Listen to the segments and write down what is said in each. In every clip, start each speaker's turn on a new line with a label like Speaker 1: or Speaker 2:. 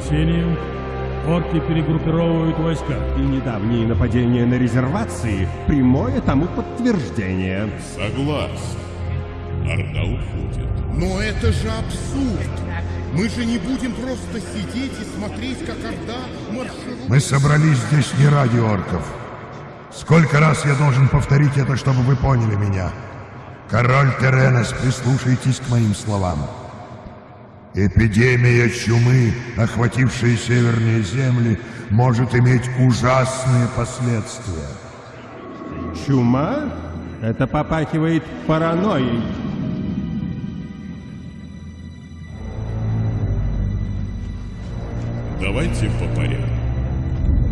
Speaker 1: Донесениям, орки перегруппировывают войска.
Speaker 2: И недавние нападения на резервации – прямое тому подтверждение.
Speaker 3: Согласен. Орда уходит.
Speaker 4: Но это же абсурд! Мы же не будем просто сидеть и смотреть, как Орда марширует...
Speaker 5: Мы собрались здесь не ради орков. Сколько раз я должен повторить это, чтобы вы поняли меня? Король Теренес, прислушайтесь к моим словам. Эпидемия чумы, охватившая северные земли, может иметь ужасные последствия.
Speaker 2: Чума? Это попахивает паранойей.
Speaker 3: Давайте по порядку.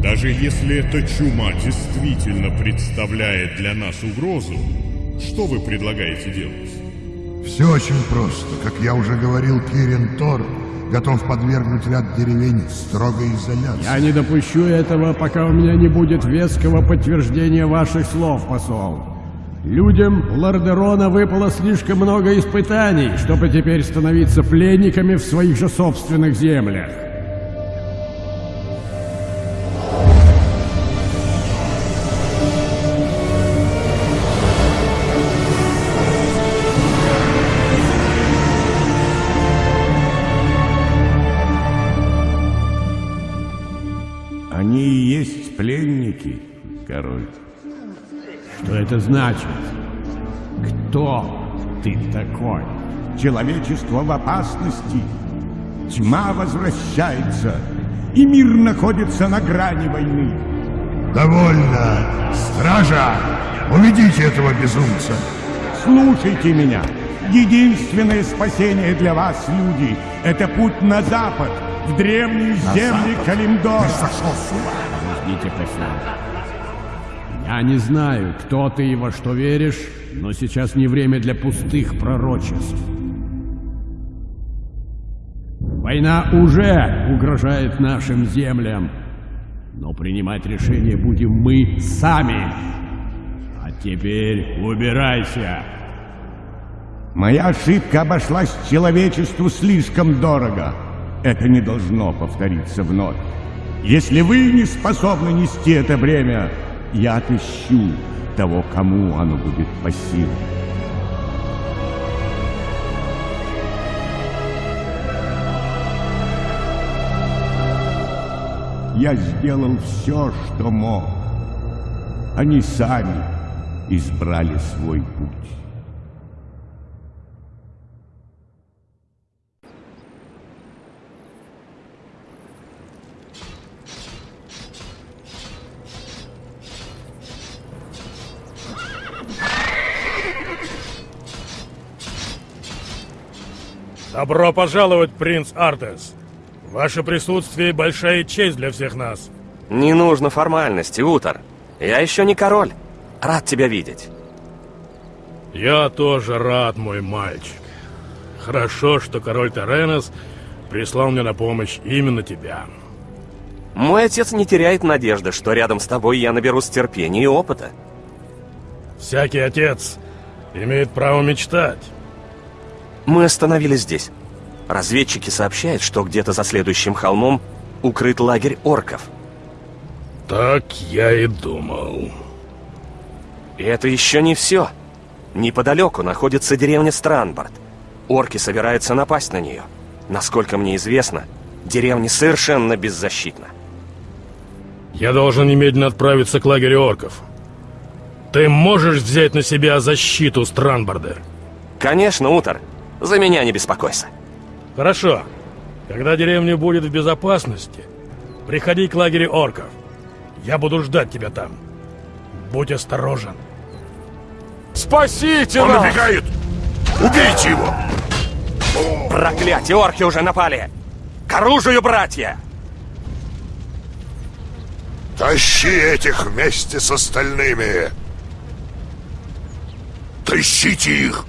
Speaker 3: Даже если эта чума действительно представляет для нас угрозу, что вы предлагаете делать?
Speaker 5: Все очень просто. Как я уже говорил, Кирин Тор готов подвергнуть ряд деревень строгой изоляции.
Speaker 6: Я не допущу этого, пока у меня не будет веского подтверждения ваших слов, посол. Людям Лордерона выпало слишком много испытаний, чтобы теперь становиться пленниками в своих же собственных землях. Это значит? Кто ты такой?
Speaker 7: Человечество в опасности. Тьма возвращается, и мир находится на грани войны.
Speaker 5: Довольно! Стража! Уведите этого безумца!
Speaker 7: Слушайте меня. Единственное спасение для вас, люди, это путь на запад, в древние земли Калимдора.
Speaker 6: Подождите, посол. Я не знаю, кто ты и во что веришь, но сейчас не время для пустых пророчеств. Война уже угрожает нашим землям, но принимать решение будем мы сами. А теперь убирайся.
Speaker 7: Моя ошибка обошлась человечеству слишком дорого. Это не должно повториться вновь. Если вы не способны нести это бремя, я отыщу того, кому оно будет по силам. Я сделал все, что мог. Они сами избрали свой путь.
Speaker 1: Добро пожаловать, принц Артес. Ваше присутствие — большая честь для всех нас.
Speaker 8: Не нужно формальности, Утор. Я еще не король. Рад тебя видеть.
Speaker 1: Я тоже рад, мой мальчик. Хорошо, что король Теренес прислал мне на помощь именно тебя.
Speaker 8: Мой отец не теряет надежды, что рядом с тобой я наберусь терпения и опыта.
Speaker 1: Всякий отец имеет право мечтать.
Speaker 8: Мы остановились здесь. Разведчики сообщают, что где-то за следующим холмом укрыт лагерь орков.
Speaker 1: Так я и думал.
Speaker 8: И это еще не все. Неподалеку находится деревня Странборд. Орки собираются напасть на нее. Насколько мне известно, деревня совершенно беззащитна.
Speaker 1: Я должен немедленно отправиться к лагерю орков. Ты можешь взять на себя защиту Странборда?
Speaker 8: Конечно, Утор. За меня не беспокойся.
Speaker 1: Хорошо. Когда деревня будет в безопасности, приходи к лагерю орков. Я буду ждать тебя там. Будь осторожен.
Speaker 9: Спасите
Speaker 5: Он
Speaker 9: нас!
Speaker 5: убегает! Убейте его!
Speaker 8: Проклятие, орки уже напали! К оружию, братья!
Speaker 5: Тащи этих вместе с остальными! Тащите их!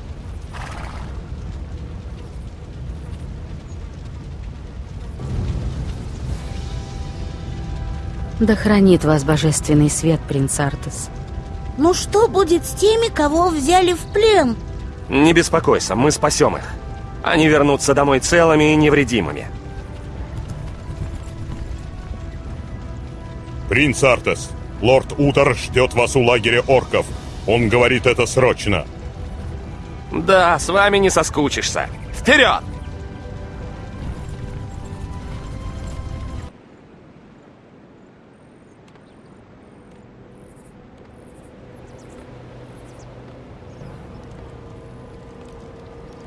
Speaker 10: Да хранит вас божественный свет, принц Артес.
Speaker 11: Ну что будет с теми, кого взяли в плен?
Speaker 8: Не беспокойся, мы спасем их. Они вернутся домой целыми и невредимыми.
Speaker 3: Принц Артес, лорд Утор ждет вас у лагеря орков. Он говорит это срочно.
Speaker 8: Да, с вами не соскучишься. Вперед!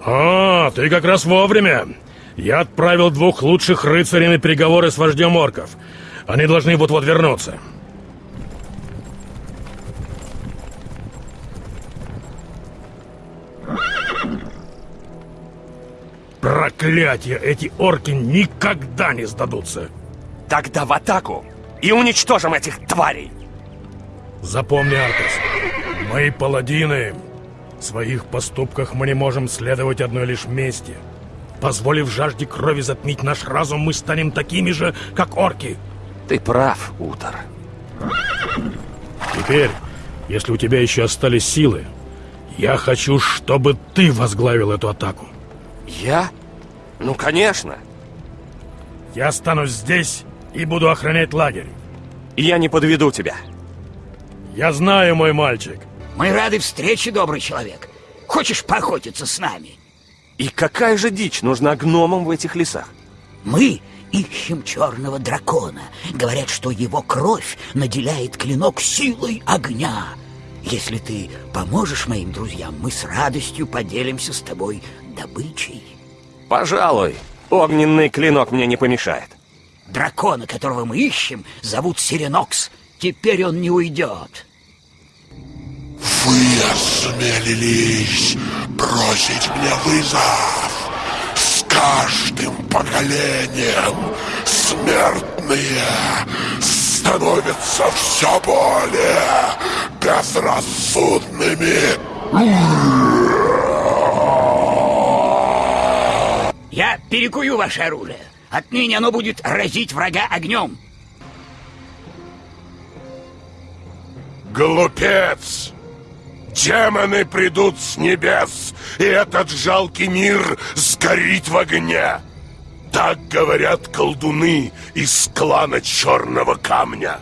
Speaker 1: А, ты как раз вовремя. Я отправил двух лучших рыцарей на переговоры с вождем орков. Они должны вот-вот вернуться. Проклятие! Эти орки никогда не сдадутся!
Speaker 8: Тогда в атаку и уничтожим этих тварей!
Speaker 1: Запомни, Артес, мы паладины. В своих поступках мы не можем следовать одной лишь мести. Позволив жажде крови затмить наш разум, мы станем такими же, как орки.
Speaker 8: Ты прав, Утор.
Speaker 1: Теперь, если у тебя еще остались силы, я хочу, чтобы ты возглавил эту атаку.
Speaker 8: Я? Ну, конечно.
Speaker 1: Я останусь здесь и буду охранять лагерь.
Speaker 8: Я не подведу тебя.
Speaker 1: Я знаю, мой мальчик.
Speaker 12: Мы рады встрече, добрый человек. Хочешь поохотиться с нами?
Speaker 8: И какая же дичь нужна гномам в этих лесах?
Speaker 12: Мы ищем черного дракона. Говорят, что его кровь наделяет клинок силой огня. Если ты поможешь моим друзьям, мы с радостью поделимся с тобой добычей.
Speaker 8: Пожалуй, огненный клинок мне не помешает.
Speaker 12: Дракона, которого мы ищем, зовут Сиренокс. Теперь он не уйдет.
Speaker 5: Вы осмелились бросить мне вызов. С каждым поколением смертные становятся все более безрассудными.
Speaker 12: Я перекую ваше оружие. Отныне оно будет разить врага огнем.
Speaker 5: Глупец! Демоны придут с небес, и этот жалкий мир сгорит в огне. Так говорят колдуны из клана Черного Камня.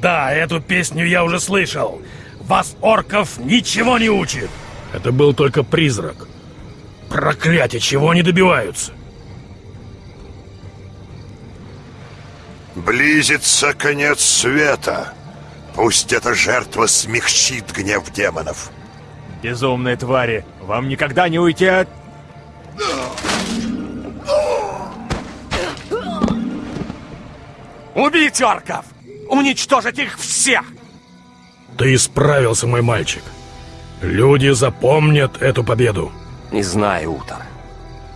Speaker 1: Да, эту песню я уже слышал. Вас, орков, ничего не учит. Это был только призрак. Проклятие, чего они добиваются?
Speaker 5: Близится конец света. Пусть эта жертва смягчит гнев демонов.
Speaker 10: Безумные твари, вам никогда не уйти от...
Speaker 8: Убить орков! Уничтожить их всех!
Speaker 1: Ты исправился, мой мальчик. Люди запомнят эту победу.
Speaker 8: Не знаю, Утор.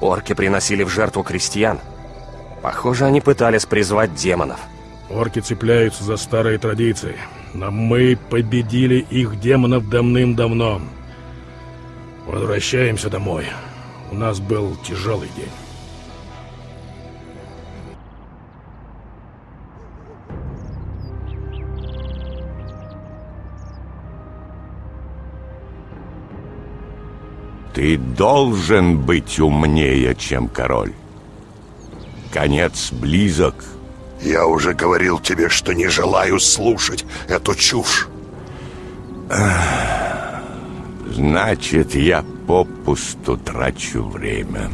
Speaker 8: Орки приносили в жертву крестьян. Похоже, они пытались призвать демонов.
Speaker 1: Орки цепляются за старые традиции. Но мы победили их демонов давным-давно. Возвращаемся домой. У нас был тяжелый день.
Speaker 7: Ты должен быть умнее, чем король. Конец близок.
Speaker 5: Я уже говорил тебе, что не желаю слушать эту чушь.
Speaker 7: Значит, я попусту трачу время.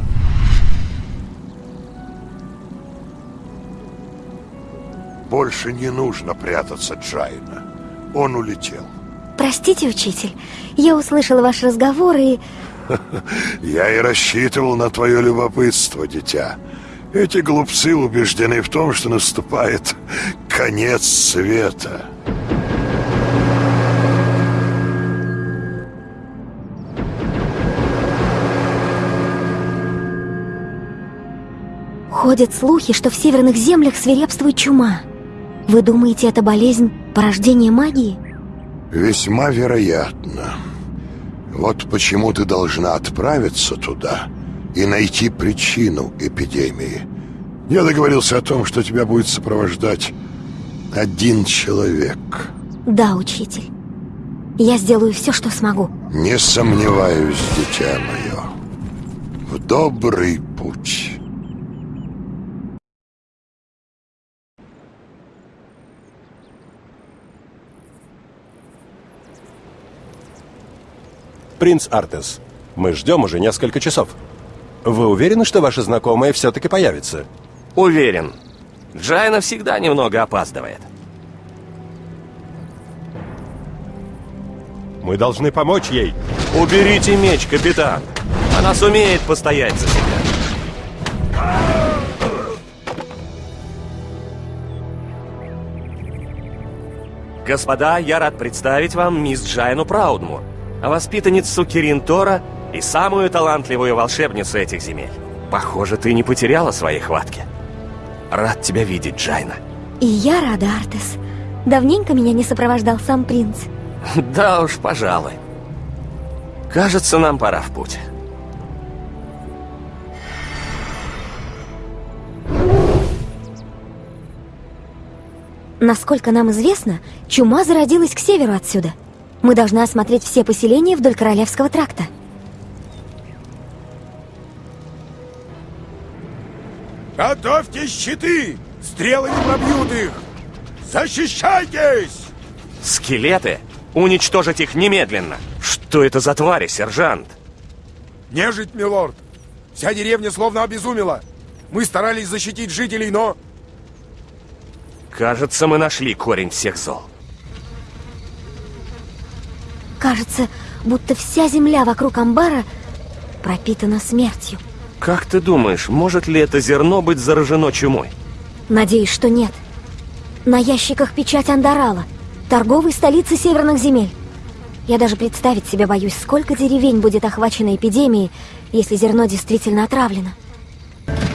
Speaker 5: Больше не нужно прятаться Джайна. Он улетел.
Speaker 13: Простите, учитель, я услышала ваш разговор и...
Speaker 5: Я и рассчитывал на твое любопытство, дитя. Эти глупцы убеждены в том, что наступает конец света.
Speaker 13: Ходят слухи, что в северных землях свирепствует чума. Вы думаете, это болезнь порождения магии?
Speaker 5: Весьма вероятно. Вот почему ты должна отправиться туда и найти причину эпидемии. Я договорился о том, что тебя будет сопровождать один человек.
Speaker 13: Да, учитель. Я сделаю все, что смогу.
Speaker 5: Не сомневаюсь, дитя мое. В добрый путь.
Speaker 6: Принц Артес, мы ждем уже несколько часов. Вы уверены, что ваша знакомая все-таки появится?
Speaker 8: Уверен. Джайна всегда немного опаздывает.
Speaker 6: Мы должны помочь ей.
Speaker 8: Уберите меч, капитан. Она сумеет постоять за себя. Господа, я рад представить вам мисс Джайну Праудмур, воспитанницу Кирин Тора и самую талантливую волшебницу этих земель. Похоже, ты не потеряла своей хватки. Рад тебя видеть, Джайна.
Speaker 13: И я рада, Артес. Давненько меня не сопровождал сам принц.
Speaker 8: Да уж, пожалуй. Кажется, нам пора в путь.
Speaker 13: Насколько нам известно, чума зародилась к северу отсюда. Мы должны осмотреть все поселения вдоль Королевского тракта.
Speaker 14: Готовьте щиты! Стрелы не пробьют их! Защищайтесь!
Speaker 8: Скелеты? Уничтожить их немедленно! Что это за твари, сержант?
Speaker 14: Нежить, милорд! Вся деревня словно обезумела! Мы старались защитить жителей, но...
Speaker 8: Кажется, мы нашли корень всех зол.
Speaker 13: Кажется, будто вся земля вокруг амбара пропитана смертью.
Speaker 8: Как ты думаешь, может ли это зерно быть заражено чумой?
Speaker 13: Надеюсь, что нет. На ящиках печать Андарала, торговой столицы северных земель. Я даже представить себе боюсь, сколько деревень будет охвачено эпидемией, если зерно действительно отравлено.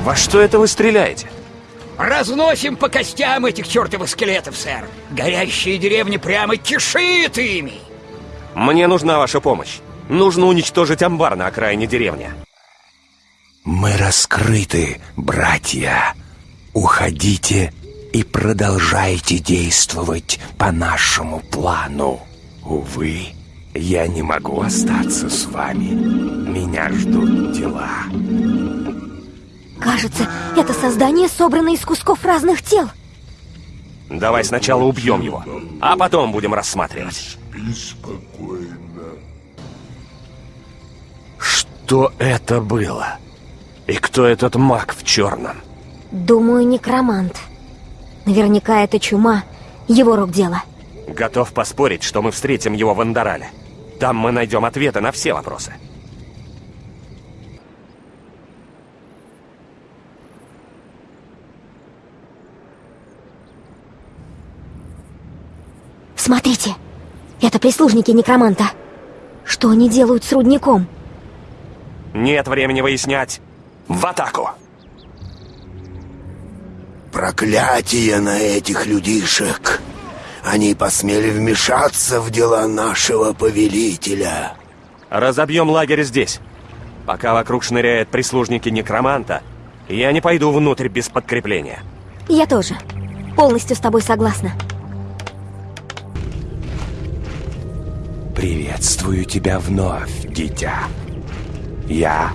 Speaker 8: Во что это вы стреляете?
Speaker 12: Разносим по костям этих чертовых скелетов, сэр. Горящие деревни прямо кишит ими.
Speaker 8: Мне нужна ваша помощь. Нужно уничтожить амбар на окраине деревни.
Speaker 15: Мы раскрыты, братья. Уходите и продолжайте действовать по нашему плану. Увы, я не могу остаться с вами. Меня ждут дела.
Speaker 13: Кажется, это создание собрано из кусков разных тел.
Speaker 8: Давай сначала убьем его, а потом будем рассматривать.
Speaker 5: спокойно.
Speaker 8: Что это было? И кто этот маг в черном?
Speaker 13: Думаю, некромант. Наверняка это чума, его рук дело.
Speaker 8: Готов поспорить, что мы встретим его в Андарале. Там мы найдем ответы на все вопросы.
Speaker 13: Смотрите, это прислужники некроманта. Что они делают с рудником?
Speaker 8: Нет времени выяснять. В атаку!
Speaker 15: Проклятие на этих людишек! Они посмели вмешаться в дела нашего повелителя.
Speaker 8: Разобьем лагерь здесь. Пока вокруг шныряют прислужники некроманта, я не пойду внутрь без подкрепления.
Speaker 13: Я тоже. Полностью с тобой согласна.
Speaker 15: Приветствую тебя вновь, дитя. Я,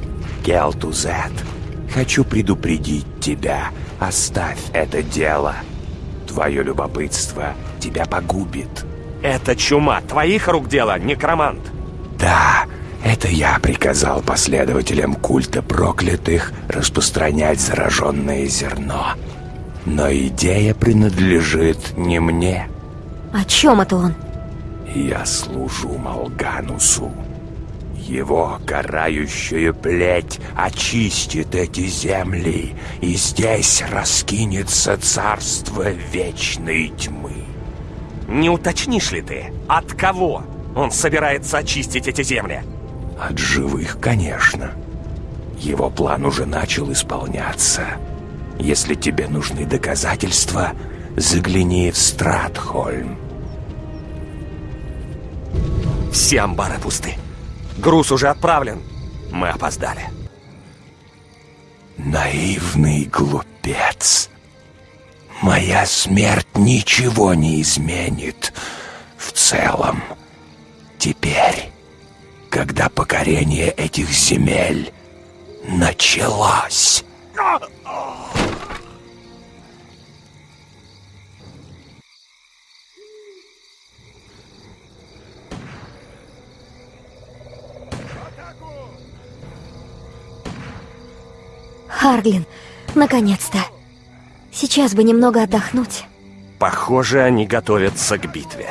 Speaker 15: Келтузет, хочу предупредить тебя. Оставь это дело. Твое любопытство тебя погубит.
Speaker 8: Это чума твоих рук дело, некромант.
Speaker 15: Да, это я приказал последователям культа проклятых распространять зараженное зерно. Но идея принадлежит не мне.
Speaker 13: О чем это он?
Speaker 15: Я служу Малганусу. Его карающая плеть очистит эти земли, и здесь раскинется царство вечной тьмы.
Speaker 8: Не уточнишь ли ты, от кого он собирается очистить эти земли?
Speaker 15: От живых, конечно. Его план уже начал исполняться. Если тебе нужны доказательства, загляни в Стратхольм.
Speaker 8: Все амбары пусты. Груз уже отправлен. Мы опоздали.
Speaker 15: Наивный глупец. Моя смерть ничего не изменит в целом. Теперь, когда покорение этих земель началось...
Speaker 13: Харглин, наконец-то. Сейчас бы немного отдохнуть.
Speaker 8: Похоже, они готовятся к битве.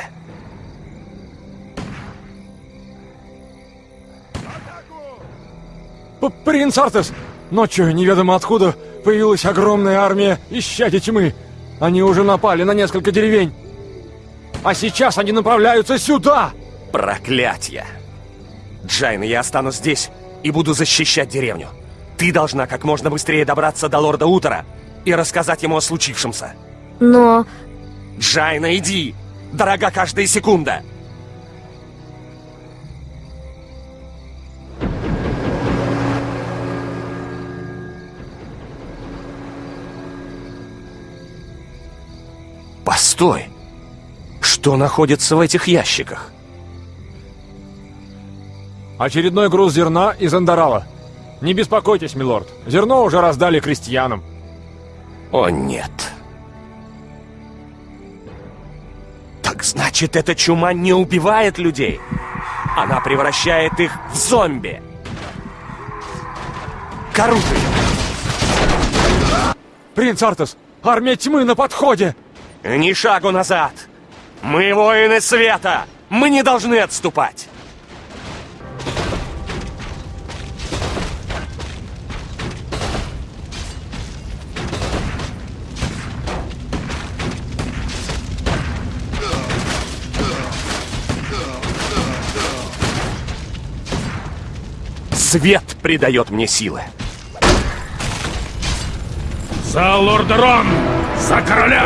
Speaker 10: П Принц Артес! Ночью неведомо откуда появилась огромная армия исчадий тьмы. Они уже напали на несколько деревень. А сейчас они направляются сюда!
Speaker 8: Проклятье! Джайна, я останусь здесь и буду защищать деревню. Ты должна как можно быстрее добраться до лорда Утера и рассказать ему о случившемся.
Speaker 13: Но...
Speaker 8: Джайна, иди! Дорога каждая секунда! Постой! Что находится в этих ящиках?
Speaker 10: Очередной груз зерна из Андарала. Не беспокойтесь, милорд. Зерно уже раздали крестьянам.
Speaker 8: О, нет. Так значит, эта чума не убивает людей. Она превращает их в зомби. Коруты!
Speaker 10: Принц Артес, армия тьмы на подходе!
Speaker 8: Ни шагу назад! Мы воины света! Мы не должны отступать! Свет придает мне силы.
Speaker 1: За Лордерон! За короля!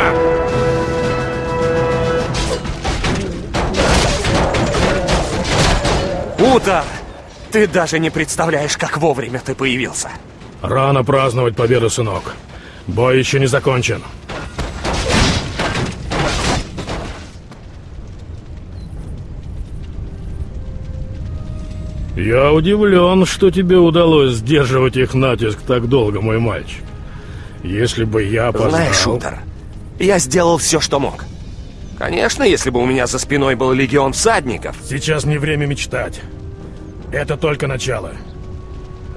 Speaker 8: Утор! Ты даже не представляешь, как вовремя ты появился.
Speaker 1: Рано праздновать победу, сынок. Бой еще не закончен. Я удивлен, что тебе удалось сдерживать их натиск так долго, мой мальчик. Если бы я познал...
Speaker 8: Знаешь, Утор, я сделал все, что мог. Конечно, если бы у меня за спиной был легион всадников.
Speaker 1: Сейчас не время мечтать. Это только начало.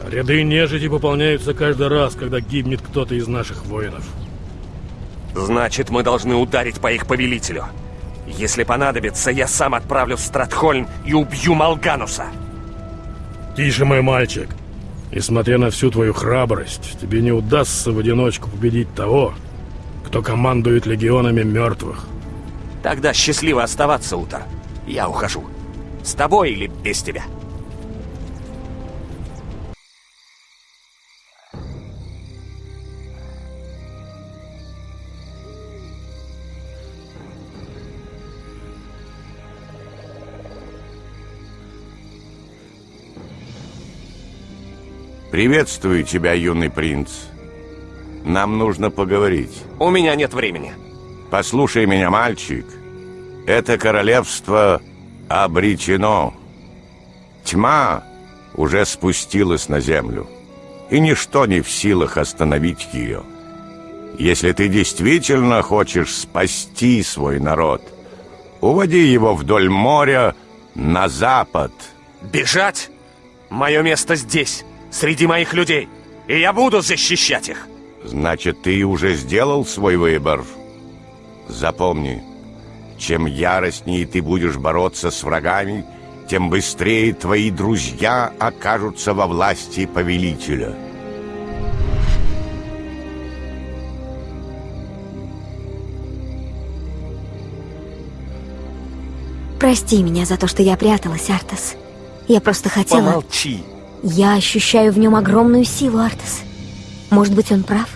Speaker 1: Ряды нежити пополняются каждый раз, когда гибнет кто-то из наших воинов.
Speaker 8: Значит, мы должны ударить по их повелителю. Если понадобится, я сам отправлюсь в Стратхольм и убью Малгануса.
Speaker 1: Тише, мой мальчик. Несмотря на всю твою храбрость, тебе не удастся в одиночку победить того, кто командует легионами мертвых.
Speaker 8: Тогда счастливо оставаться, Утор. Я ухожу. С тобой или без тебя?
Speaker 7: Приветствую тебя, юный принц. Нам нужно поговорить.
Speaker 8: У меня нет времени.
Speaker 7: Послушай меня, мальчик. Это королевство обречено. Тьма уже спустилась на землю, и ничто не в силах остановить ее. Если ты действительно хочешь спасти свой народ, уводи его вдоль моря на запад.
Speaker 8: Бежать? Мое место здесь, среди моих людей, и я буду защищать их.
Speaker 7: Значит, ты уже сделал свой выбор. Запомни, чем яростнее ты будешь бороться с врагами, тем быстрее твои друзья окажутся во власти повелителя.
Speaker 13: Прости меня за то, что я пряталась, Артас. Я просто хотела...
Speaker 8: Помолчи.
Speaker 13: Я ощущаю в нем огромную силу, Артас. Может быть, он прав?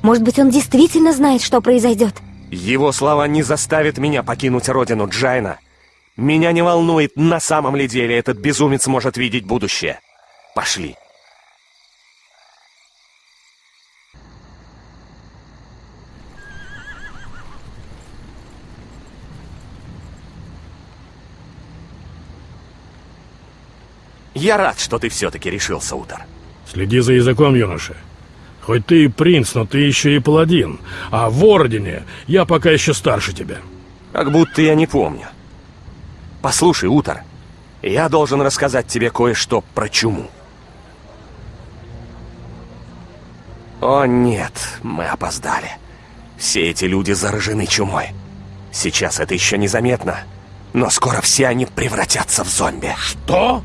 Speaker 13: Может быть, он действительно знает, что произойдет?
Speaker 8: Его слова не заставят меня покинуть родину Джайна. Меня не волнует, на самом ли деле этот безумец может видеть будущее. Пошли. Я рад, что ты все-таки решился, Утор.
Speaker 1: Следи за языком, юноша. Хоть ты и принц, но ты еще и паладин. А в Ордене я пока еще старше тебя.
Speaker 8: Как будто я не помню. Послушай, Утор, я должен рассказать тебе кое-что про чуму. О нет, мы опоздали. Все эти люди заражены чумой. Сейчас это еще незаметно, но скоро все они превратятся в зомби.
Speaker 1: Что?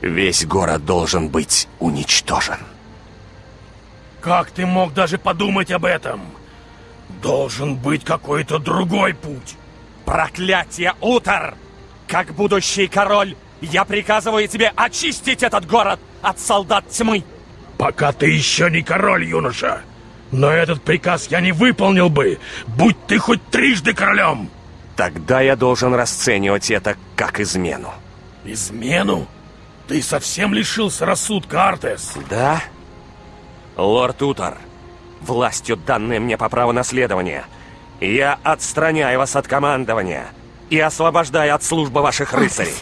Speaker 8: Весь город должен быть уничтожен.
Speaker 1: Как ты мог даже подумать об этом? Должен быть какой-то другой путь.
Speaker 8: Проклятие, Утор! Как будущий король, я приказываю тебе очистить этот город от солдат тьмы.
Speaker 1: Пока ты еще не король, юноша. Но этот приказ я не выполнил бы, будь ты хоть трижды королем.
Speaker 8: Тогда я должен расценивать это как измену.
Speaker 1: Измену? Ты совсем лишился рассудка, Артес?
Speaker 8: Да? Лорд Утор, властью, данной мне по праву наследования, я отстраняю вас от командования и освобождаю от службы ваших рыцарей.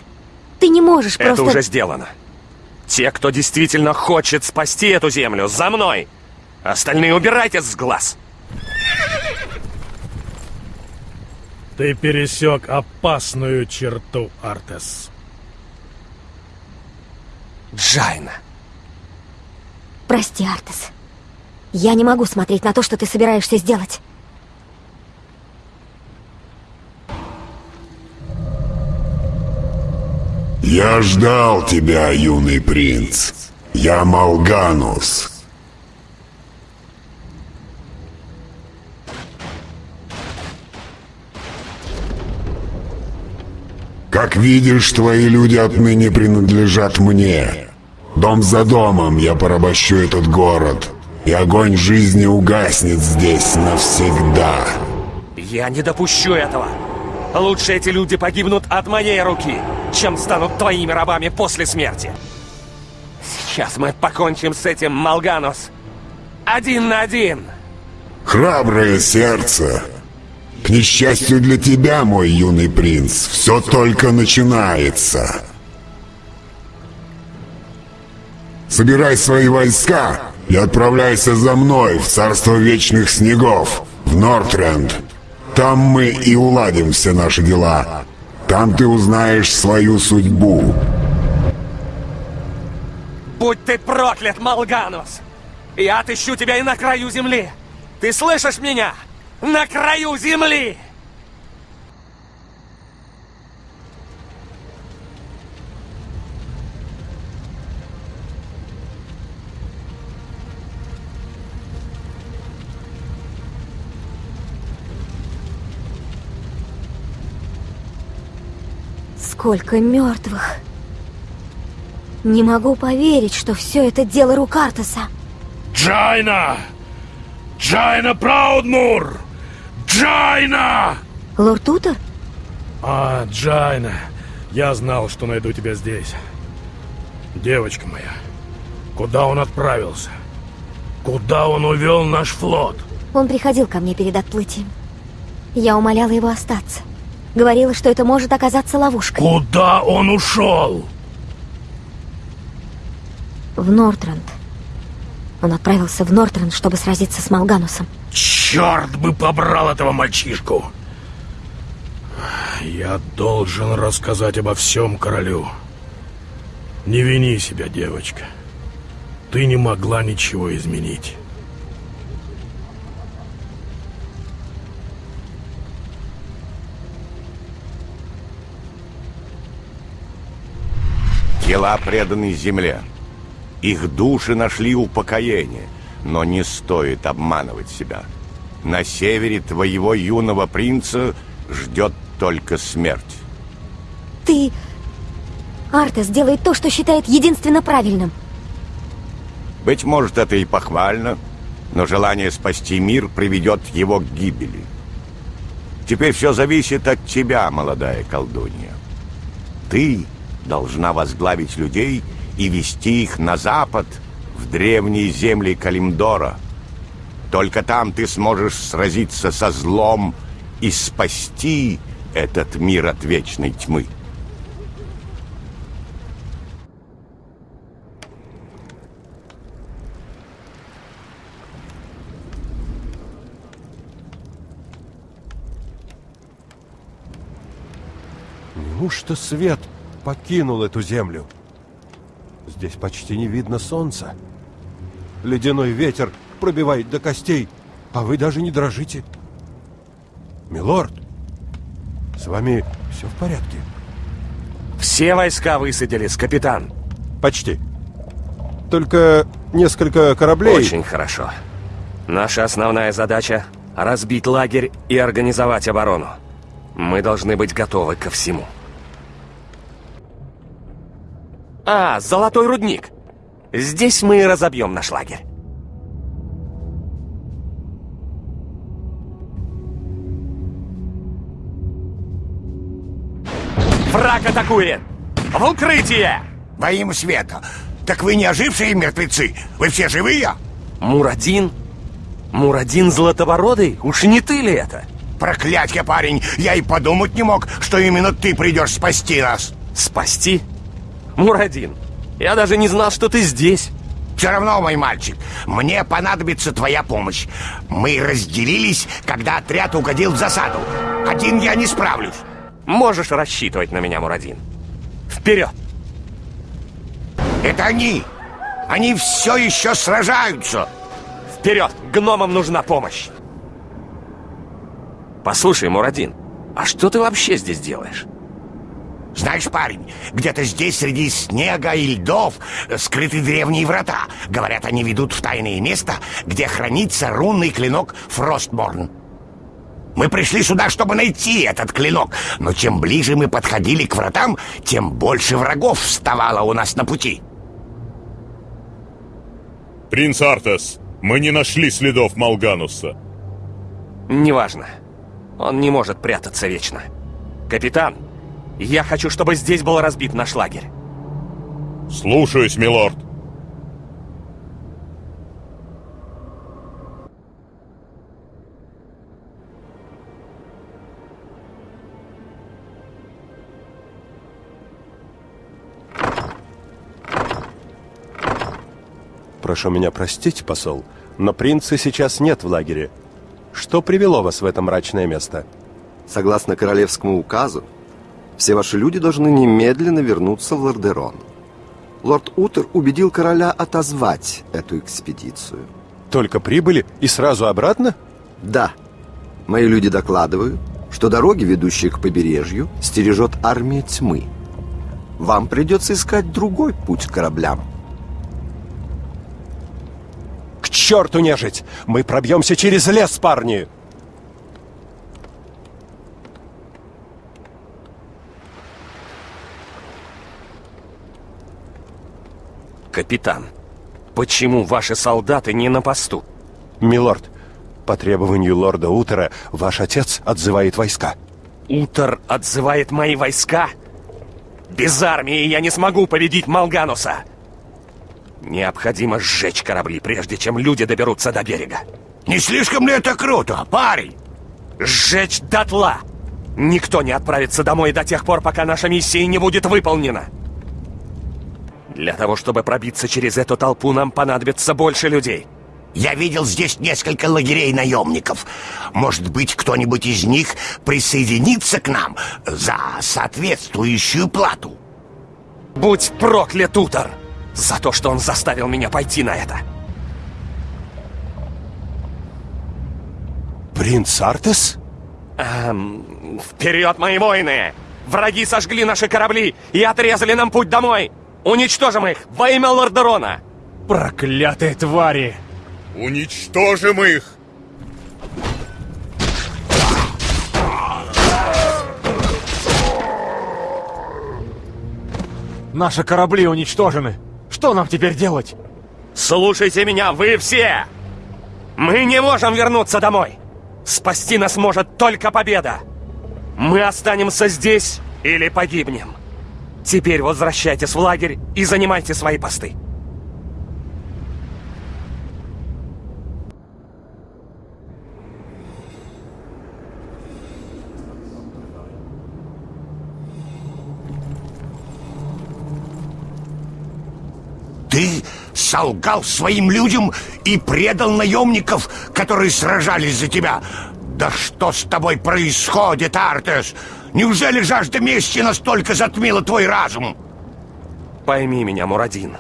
Speaker 13: Ты не можешь просто...
Speaker 8: Это уже сделано. Те, кто действительно хочет спасти эту землю, за мной! Остальные убирайтесь с глаз!
Speaker 1: Ты пересек опасную черту, Артес.
Speaker 8: Джайна.
Speaker 13: Прости, Артес. Я не могу смотреть на то, что ты собираешься сделать.
Speaker 16: Я ждал тебя, юный принц. Я Малганус. Как видишь, твои люди отныне принадлежат мне. Дом за домом я порабощу этот город, и огонь жизни угаснет здесь навсегда.
Speaker 8: Я не допущу этого. Лучше эти люди погибнут от моей руки, чем станут твоими рабами после смерти. Сейчас мы покончим с этим, Малганус. Один на один.
Speaker 16: Храброе сердце. К несчастью для тебя, мой юный принц, все только начинается. Собирай свои войска и отправляйся за мной в царство вечных снегов, в Нортренд. Там мы и уладим все наши дела. Там ты узнаешь свою судьбу.
Speaker 8: Будь ты проклят, Малганус! Я отыщу тебя и на краю земли! Ты слышишь меня? На краю земли!
Speaker 13: Сколько мертвых. Не могу поверить, что все это дело рук Артаса.
Speaker 1: Джайна! Джайна Праудмур! Джайна!
Speaker 13: Лорд Утер?
Speaker 1: А, Джайна, я знал, что найду тебя здесь. Девочка моя, куда он отправился? Куда он увел наш флот?
Speaker 13: Он приходил ко мне перед отплытием. Я умоляла его остаться. Говорила, что это может оказаться ловушкой.
Speaker 1: Куда он ушел?
Speaker 13: В Нортренд. Он отправился в Нортренд, чтобы сразиться с Малганусом.
Speaker 1: Черт бы побрал этого мальчишку! Я должен рассказать обо всем королю. Не вини себя, девочка. Ты не могла ничего изменить.
Speaker 7: Тела преданы земле. Их души нашли упокоение, но не стоит обманывать себя. На севере твоего юного принца ждет только смерть.
Speaker 13: Ты... Артес делает то, что считает единственно правильным.
Speaker 7: Быть может, это и похвально, но желание спасти мир приведет его к гибели. Теперь все зависит от тебя, молодая колдунья. Ты должна возглавить людей и вести их на запад, в древние земли Калимдора. Только там ты сможешь сразиться со злом и спасти этот мир от вечной тьмы.
Speaker 17: Неужто свет покинул эту землю? Здесь почти не видно солнца.
Speaker 6: Ледяной ветер пробивает до костей, а вы даже не дрожите. Милорд, с вами все в порядке?
Speaker 8: Все войска высадились, капитан.
Speaker 6: Почти. Только несколько кораблей...
Speaker 8: Очень хорошо. Наша основная задача — разбить лагерь и организовать оборону. Мы должны быть готовы ко всему. А, золотой рудник. Здесь мы и разобьем наш лагерь. Враг атакует! В укрытие!
Speaker 17: Во имя света! Так вы не ожившие мертвецы? Вы все живые?
Speaker 8: Мурадин? Мурадин Златобородый? Уж не ты ли это?
Speaker 17: Проклятье, парень! Я и подумать не мог, что именно ты придешь спасти нас!
Speaker 8: Спасти? Мурадин, я даже не знал, что ты здесь.
Speaker 17: Все равно, мой мальчик, мне понадобится твоя помощь. Мы разделились, когда отряд угодил в засаду. Один я не справлюсь.
Speaker 8: Можешь рассчитывать на меня, Мурадин. Вперед!
Speaker 17: Это они! Они все еще сражаются!
Speaker 8: Вперед! Гномам нужна помощь! Послушай, Мурадин, а что ты вообще здесь делаешь?
Speaker 17: Знаешь, парень, где-то здесь среди снега и льдов скрыты древние врата. Говорят, они ведут в тайное место, где хранится рунный клинок Фростборн. Мы пришли сюда, чтобы найти этот клинок, но чем ближе мы подходили к вратам, тем больше врагов вставало у нас на пути.
Speaker 3: Принц Артес, мы не нашли следов Малгануса.
Speaker 8: Неважно. Он не может прятаться вечно. Капитан, я хочу, чтобы здесь был разбит наш лагерь.
Speaker 3: Слушаюсь, милорд.
Speaker 6: Прошу меня простить, посол, но принца сейчас нет в лагере. Что привело вас в это мрачное место?
Speaker 18: Согласно королевскому указу, все ваши люди должны немедленно вернуться в Лордерон. Лорд Утер убедил короля отозвать эту экспедицию.
Speaker 6: Только прибыли и сразу обратно?
Speaker 18: Да. Мои люди докладывают, что дороги, ведущие к побережью, стережет армия тьмы. Вам придется искать другой путь к кораблям.
Speaker 6: К черту нежить! Мы пробьемся через лес, парни!
Speaker 8: Капитан, почему ваши солдаты не на посту?
Speaker 6: Милорд, по требованию лорда Утера ваш отец отзывает войска.
Speaker 8: Утер отзывает мои войска? Без армии я не смогу победить Малгануса! Необходимо сжечь корабли, прежде чем люди доберутся до берега.
Speaker 17: Не слишком ли это круто, парень?
Speaker 8: Сжечь дотла! Никто не отправится домой до тех пор, пока наша миссия не будет выполнена. Для того, чтобы пробиться через эту толпу, нам понадобится больше людей.
Speaker 17: Я видел здесь несколько лагерей наемников. Может быть, кто-нибудь из них присоединится к нам за соответствующую плату.
Speaker 8: Будь проклят, Утор! За то, что он заставил меня пойти на это.
Speaker 6: Принц Артес?
Speaker 8: Эм, вперед, мои воины! Враги сожгли наши корабли и отрезали нам путь домой! Уничтожим их во имя Лордерона!
Speaker 10: Проклятые твари!
Speaker 3: Уничтожим их!
Speaker 10: Наши корабли уничтожены. Что нам теперь делать?
Speaker 8: Слушайте меня, вы все! Мы не можем вернуться домой! Спасти нас может только победа! Мы останемся здесь или погибнем. Теперь возвращайтесь в лагерь и занимайте свои посты.
Speaker 17: Ты солгал своим людям и предал наемников, которые сражались за тебя. Да что с тобой происходит, Артес? Неужели жажда мести настолько затмила твой разум?
Speaker 8: Пойми меня, Мурадин.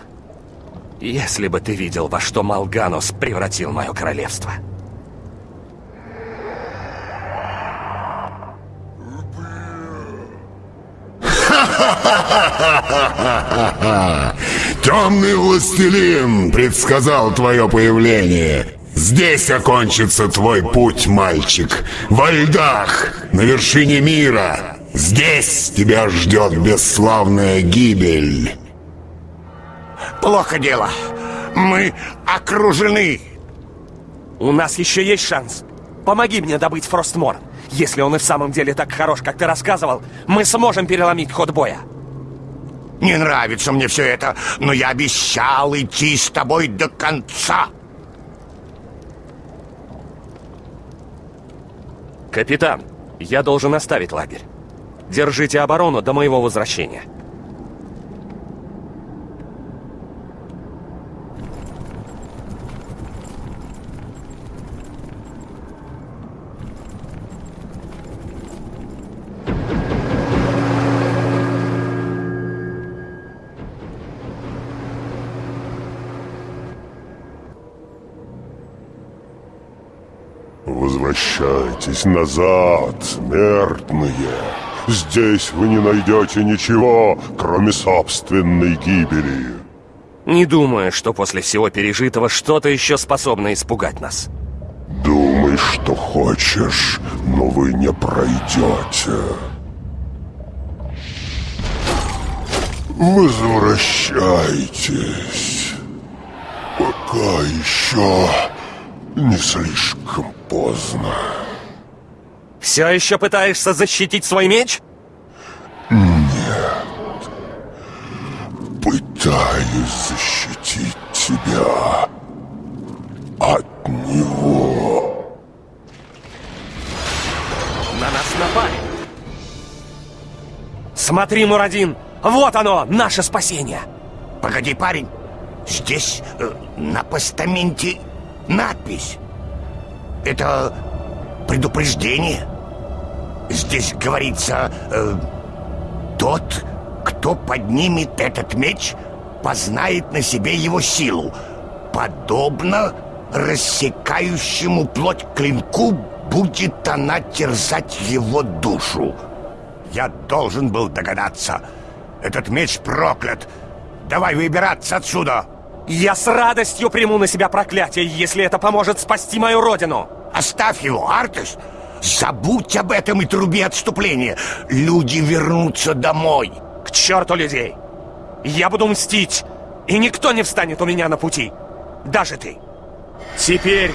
Speaker 8: Если бы ты видел, во что Малганус превратил мое королевство.
Speaker 16: Темный властелин предсказал твое появление. Здесь окончится твой путь, мальчик. Во льдах, на вершине мира. Здесь тебя ждет бесславная гибель.
Speaker 17: Плохо дело. Мы окружены.
Speaker 8: У нас еще есть шанс. Помоги мне добыть Фростмор. Если он и в самом деле так хорош, как ты рассказывал, мы сможем переломить ход боя.
Speaker 17: Не нравится мне все это, но я обещал идти с тобой до конца.
Speaker 8: Капитан, я должен оставить лагерь. Держите оборону до моего возвращения.
Speaker 16: Возвращайтесь назад, смертные. Здесь вы не найдете ничего, кроме собственной гибели.
Speaker 8: Не думаю, что после всего пережитого что-то еще способно испугать нас.
Speaker 16: Думай, что хочешь, но вы не пройдете. Возвращайтесь. Пока еще не слишком поздно.
Speaker 8: Все еще пытаешься защитить свой меч?
Speaker 16: Нет. Пытаюсь защитить тебя от него.
Speaker 8: На нас напали. Смотри, Мурадин, вот оно, наше спасение.
Speaker 17: Погоди, парень. Здесь э, на постаменте надпись. Это предупреждение. Здесь говорится, э, тот, кто поднимет этот меч, познает на себе его силу. Подобно рассекающему плоть клинку будет она терзать его душу. Я должен был догадаться. Этот меч проклят. Давай выбираться отсюда.
Speaker 8: Я с радостью приму на себя проклятие, если это поможет спасти мою родину.
Speaker 17: Оставь его, Артес. Забудь об этом и труби отступления. Люди вернутся домой.
Speaker 8: К черту людей. Я буду мстить, и никто не встанет у меня на пути. Даже ты. Теперь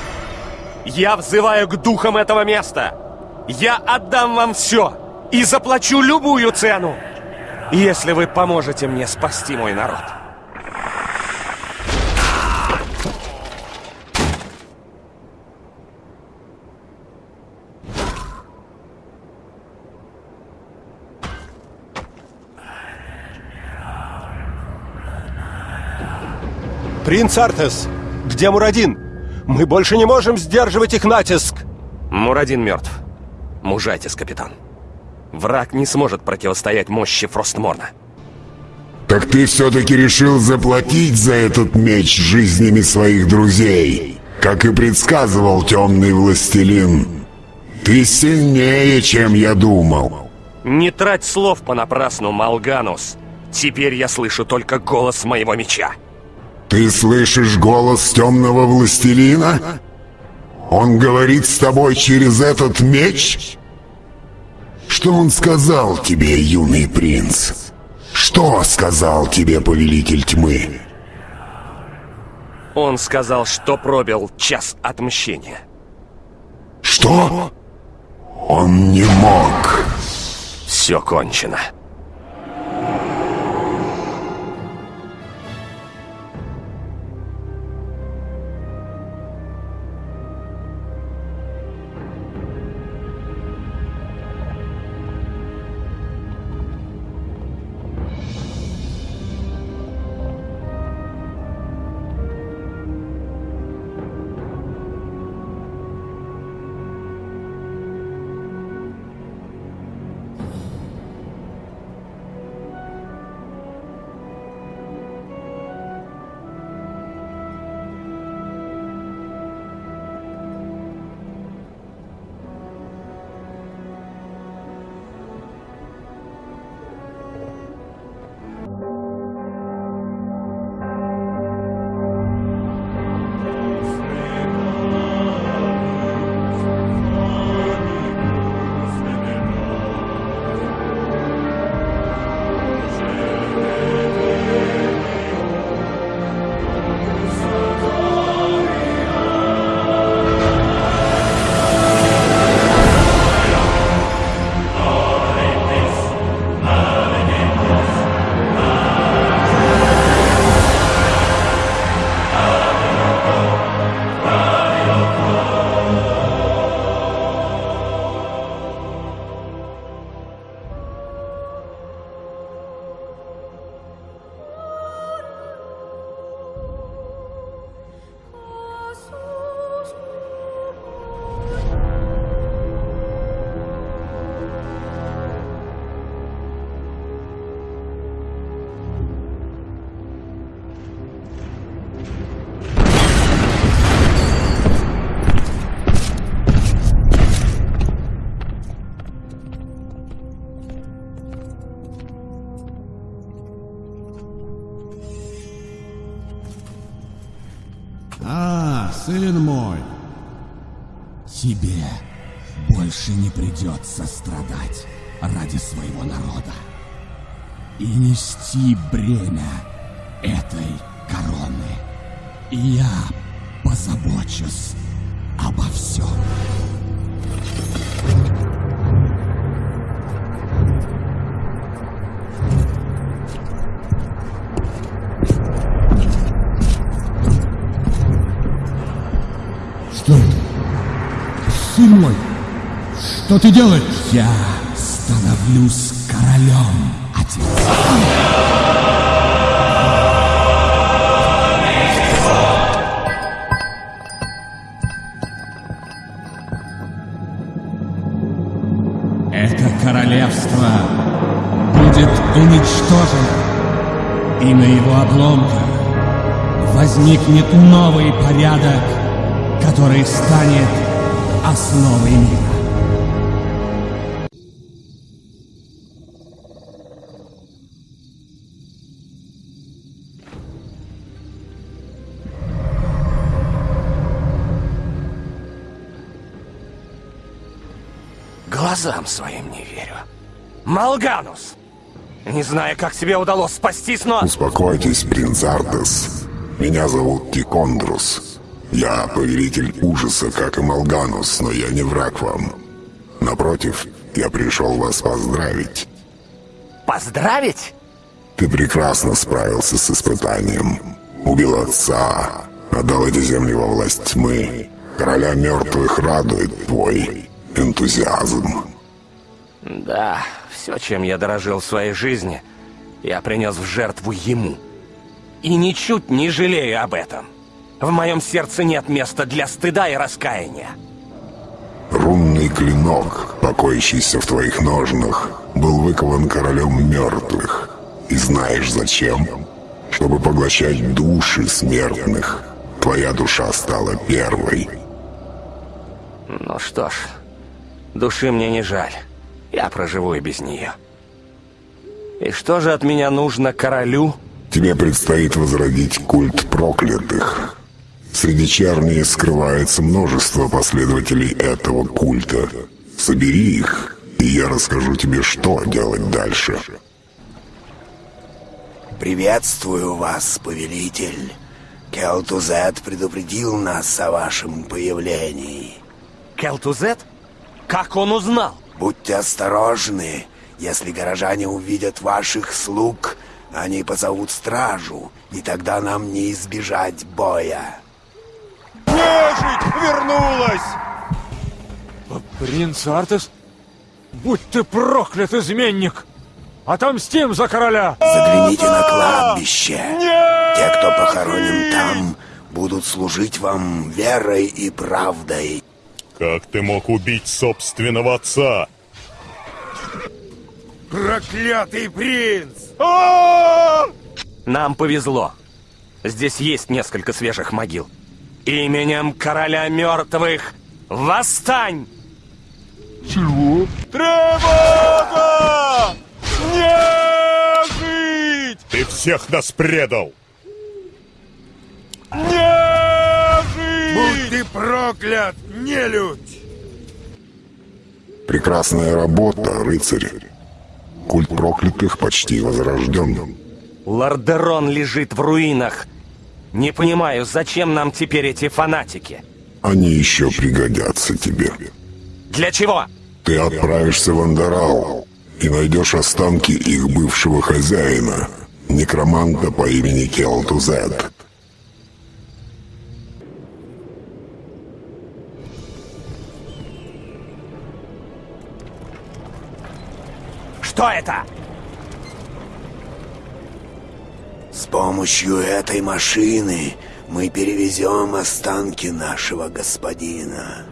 Speaker 8: я взываю к духам этого места. Я отдам вам все и заплачу любую цену, если вы поможете мне спасти мой народ.
Speaker 6: Принц Артес, где Мурадин? Мы больше не можем сдерживать их натиск.
Speaker 8: Мурадин мертв. Мужайтесь, капитан. Враг не сможет противостоять мощи Фростморна.
Speaker 16: Так ты все-таки решил заплатить за этот меч жизнями своих друзей, как и предсказывал темный властелин. Ты сильнее, чем я думал.
Speaker 8: Не трать слов понапрасну, Малганус. Теперь я слышу только голос моего меча.
Speaker 16: Ты слышишь голос темного властелина? Он говорит с тобой через этот меч? Что он сказал тебе, юный принц? Что сказал тебе повелитель тьмы?
Speaker 8: Он сказал, что пробил час отмщения.
Speaker 16: Что? Он не мог.
Speaker 8: Все кончено.
Speaker 19: Больше не придется страдать ради своего народа и нести бремя этой короны. Я позабочусь обо всем.
Speaker 20: Что ты делаешь?
Speaker 19: Я становлюсь королем, отец. Это королевство будет уничтожено, и на его обломках возникнет новый порядок, который станет основой мира.
Speaker 8: Глазам своим не верю. Малганус! Не знаю, как тебе удалось спастись, но...
Speaker 16: Успокойтесь, принц Артес. Меня зовут Тикондрус. Я повелитель ужаса, как и Малганус, но я не враг вам. Напротив, я пришел вас поздравить.
Speaker 8: Поздравить?
Speaker 16: Ты прекрасно справился с испытанием. Убил отца, отдал эти земли во власть тьмы. Короля мертвых радует твой энтузиазм.
Speaker 8: Да, все, чем я дорожил в своей жизни, я принес в жертву ему. И ничуть не жалею об этом. В моем сердце нет места для стыда и раскаяния.
Speaker 16: Рунный клинок, покоящийся в твоих ножнах, был выкован королем мертвых. И знаешь зачем? Чтобы поглощать души смертных. Твоя душа стала первой.
Speaker 8: Ну что ж, души мне не жаль. Я проживу и без нее. И что же от меня нужно королю?
Speaker 16: Тебе предстоит возродить культ проклятых. Среди черни скрывается множество последователей этого культа. Собери их, и я расскажу тебе, что делать дальше.
Speaker 21: Приветствую вас, повелитель. Келтузет предупредил нас о вашем появлении.
Speaker 8: Келтузет? Как он узнал?
Speaker 21: Будьте осторожны. Если горожане увидят ваших слуг, они позовут стражу, и тогда нам не избежать боя.
Speaker 10: Нежить вернулась! Принц Артес? Будь ты проклят, изменник! Отомстим за короля!
Speaker 21: Загляните на кладбище. Те, кто похоронен там, будут служить вам верой и правдой.
Speaker 3: Как ты мог убить собственного отца?
Speaker 14: Проклятый принц!
Speaker 8: Нам повезло. Здесь есть несколько свежих могил. Именем короля мертвых восстань!
Speaker 10: Чего? Тревога! Не жить!
Speaker 3: Ты всех нас предал!
Speaker 10: Не жить!
Speaker 14: Будь ты проклят, нелюдь!
Speaker 16: Прекрасная работа, рыцарь. Культ проклятых почти возрожден.
Speaker 8: Лордерон лежит в руинах. Не понимаю, зачем нам теперь эти фанатики?
Speaker 16: Они еще пригодятся тебе.
Speaker 8: Для чего?
Speaker 16: Ты отправишься в Андорал и найдешь останки их бывшего хозяина, некроманта по имени Келтузет.
Speaker 8: Что это?
Speaker 21: С помощью этой машины мы перевезем останки нашего господина.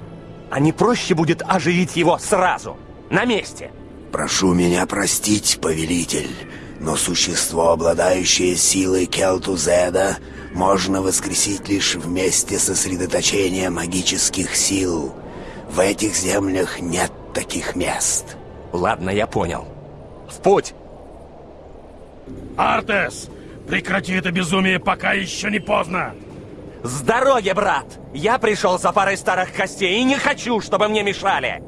Speaker 8: А не проще будет оживить его сразу, на месте?
Speaker 21: Прошу меня простить, повелитель, но существо, обладающее силой Келтузеда, можно воскресить лишь вместе сосредоточения магических сил. В этих землях нет таких мест.
Speaker 8: Ладно, я понял. В путь!
Speaker 1: Артес, прекрати это безумие, пока еще не поздно.
Speaker 8: С дороги, брат! Я пришел за парой старых костей и не хочу, чтобы мне мешали!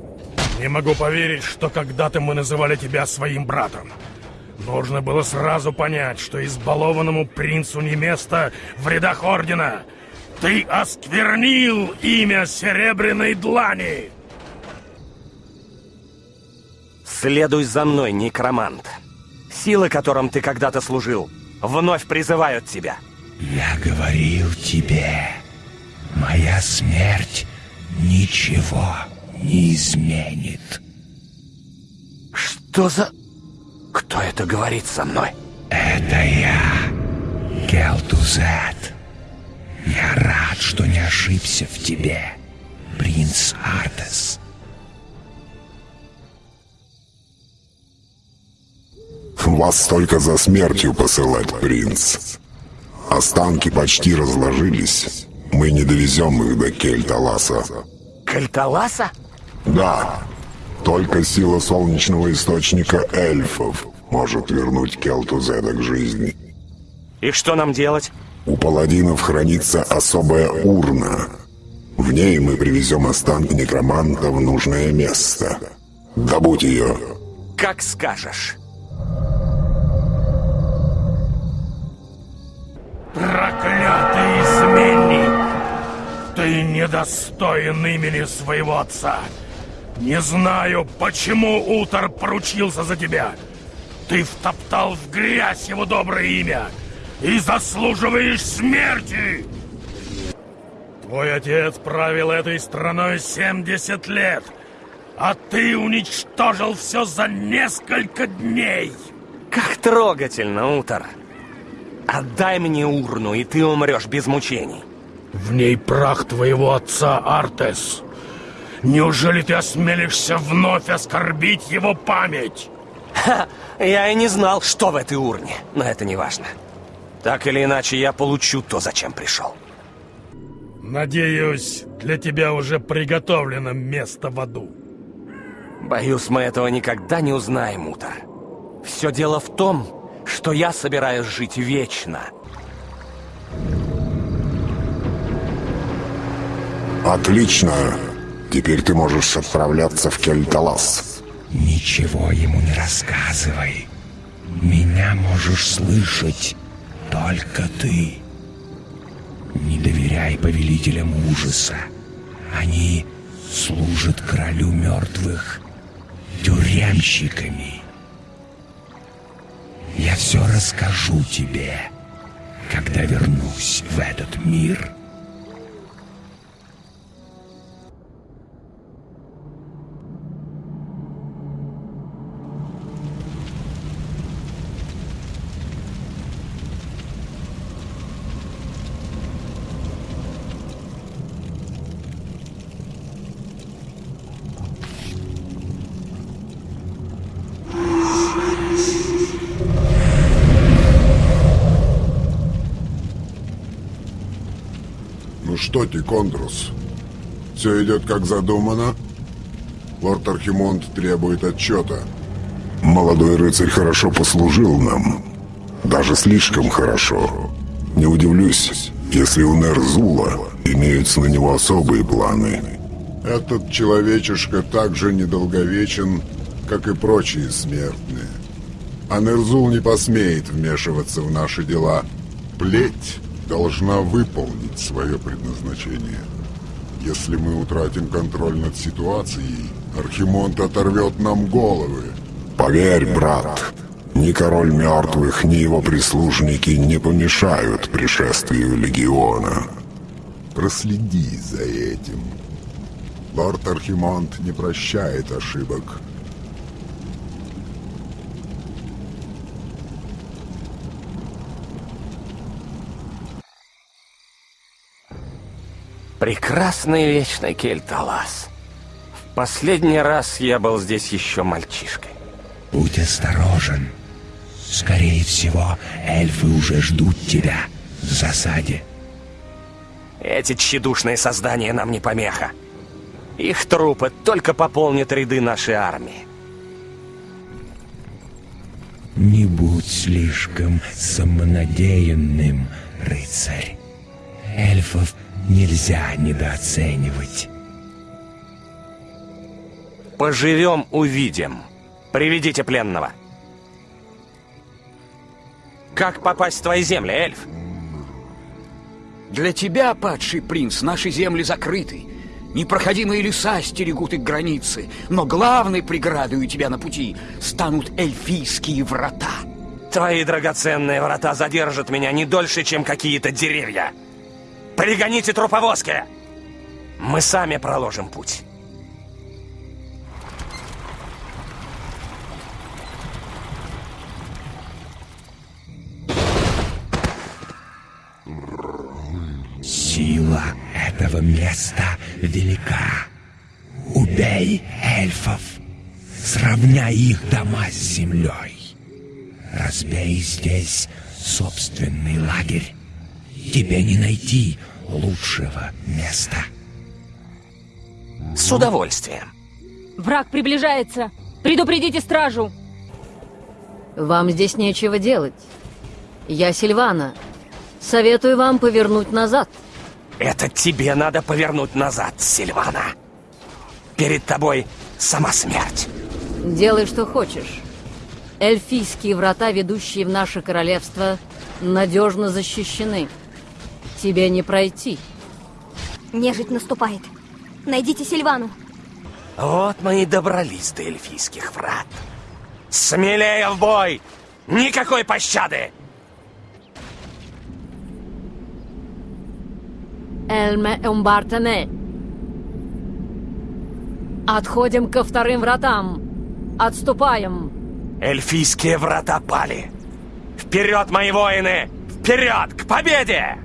Speaker 1: Не могу поверить, что когда-то мы называли тебя своим братом. Нужно было сразу понять, что избалованному принцу не место в рядах Ордена. Ты осквернил имя Серебряной Длани!
Speaker 8: Следуй за мной, некромант. Силы, которым ты когда-то служил, вновь призывают тебя.
Speaker 15: Я говорил тебе, моя смерть ничего не изменит.
Speaker 8: Что за... Кто это говорит со мной?
Speaker 15: Это я, Келтузет. Я рад, что не ошибся в тебе, принц Артес.
Speaker 16: Вас только за смертью посылать, принц. Останки почти разложились. Мы не довезем их до Кельталаса.
Speaker 8: Кальталаса?
Speaker 16: Да, только сила солнечного источника эльфов может вернуть Келтузеда к жизни.
Speaker 8: И что нам делать?
Speaker 16: У паладинов хранится особая урна. В ней мы привезем останки некроманта в нужное место. Добудь ее.
Speaker 8: Как скажешь.
Speaker 1: Проклятый изменник! Ты недостоин имени своего отца. Не знаю, почему Утор поручился за тебя. Ты втоптал в грязь его доброе имя и заслуживаешь смерти! Твой отец правил этой страной 70 лет, а ты уничтожил все за несколько дней!
Speaker 8: Как трогательно, Утор. Отдай мне урну, и ты умрешь без мучений.
Speaker 1: В ней прах твоего отца, Артес. Неужели ты осмелишься вновь оскорбить его память?
Speaker 8: Ха, я и не знал, что в этой урне, но это не важно. Так или иначе, я получу то, зачем пришел.
Speaker 1: Надеюсь, для тебя уже приготовлено место в аду.
Speaker 8: Боюсь, мы этого никогда не узнаем, Утор. Все дело в том, что я собираюсь жить вечно.
Speaker 16: Отлично. Теперь ты можешь отправляться в Кельталас.
Speaker 15: Ничего ему не рассказывай. Меня можешь слышать только ты. Не доверяй повелителям ужаса. Они служат королю мертвых тюремщиками. Я все расскажу тебе, когда вернусь в этот мир.
Speaker 16: Что, Тикондрус, все идет как задумано? Лорд Архимонд требует отчета. Молодой рыцарь хорошо послужил нам. Даже слишком хорошо. Не удивлюсь, если у Нерзула имеются на него особые планы. Этот человечишка так же недолговечен, как и прочие смертные. А Нерзул не посмеет вмешиваться в наши дела. Плеть должна выполнить свое предназначение. Если мы утратим контроль над ситуацией, Архимонд оторвет нам головы. Поверь, брат, ни король мертвых, ни его прислужники не помешают пришествию легиона. Проследи за этим. Лорд Архимонд не прощает ошибок.
Speaker 8: Прекрасный вечный Кельталас. В последний раз я был здесь еще мальчишкой.
Speaker 15: Будь осторожен. Скорее всего, эльфы уже ждут тебя в засаде.
Speaker 8: Эти тщедушные создания нам не помеха. Их трупы только пополнят ряды нашей армии.
Speaker 15: Не будь слишком самонадеянным, рыцарь. Эльфов нельзя недооценивать.
Speaker 8: Поживем, увидим. Приведите пленного. Как попасть в твои земли, эльф?
Speaker 22: Для тебя, падший принц, наши земли закрыты. Непроходимые леса стерегут их границы, но главной преградой у тебя на пути станут эльфийские врата.
Speaker 8: Твои драгоценные врата задержат меня не дольше, чем какие-то деревья. Пригоните труповозки! Мы сами проложим путь.
Speaker 15: Сила этого места велика. Убей эльфов, сравняй их дома с землей. Разбей здесь собственный лагерь. Тебе не найти лучшего места.
Speaker 8: С удовольствием.
Speaker 23: Враг приближается. Предупредите стражу.
Speaker 24: Вам здесь нечего делать. Я Сильвана. Советую вам повернуть назад.
Speaker 8: Это тебе надо повернуть назад, Сильвана. Перед тобой сама смерть.
Speaker 24: Делай, что хочешь. Эльфийские врата, ведущие в наше королевство, надежно защищены. Тебе не пройти.
Speaker 13: Нежить наступает. Найдите Сильвану.
Speaker 8: Вот мы и добрались до эльфийских врат. Смелее в бой! Никакой пощады!
Speaker 24: Эльме Умбартене. Отходим ко вторым вратам. Отступаем.
Speaker 8: Эльфийские врата пали. Вперед, мои воины! Вперед, к победе!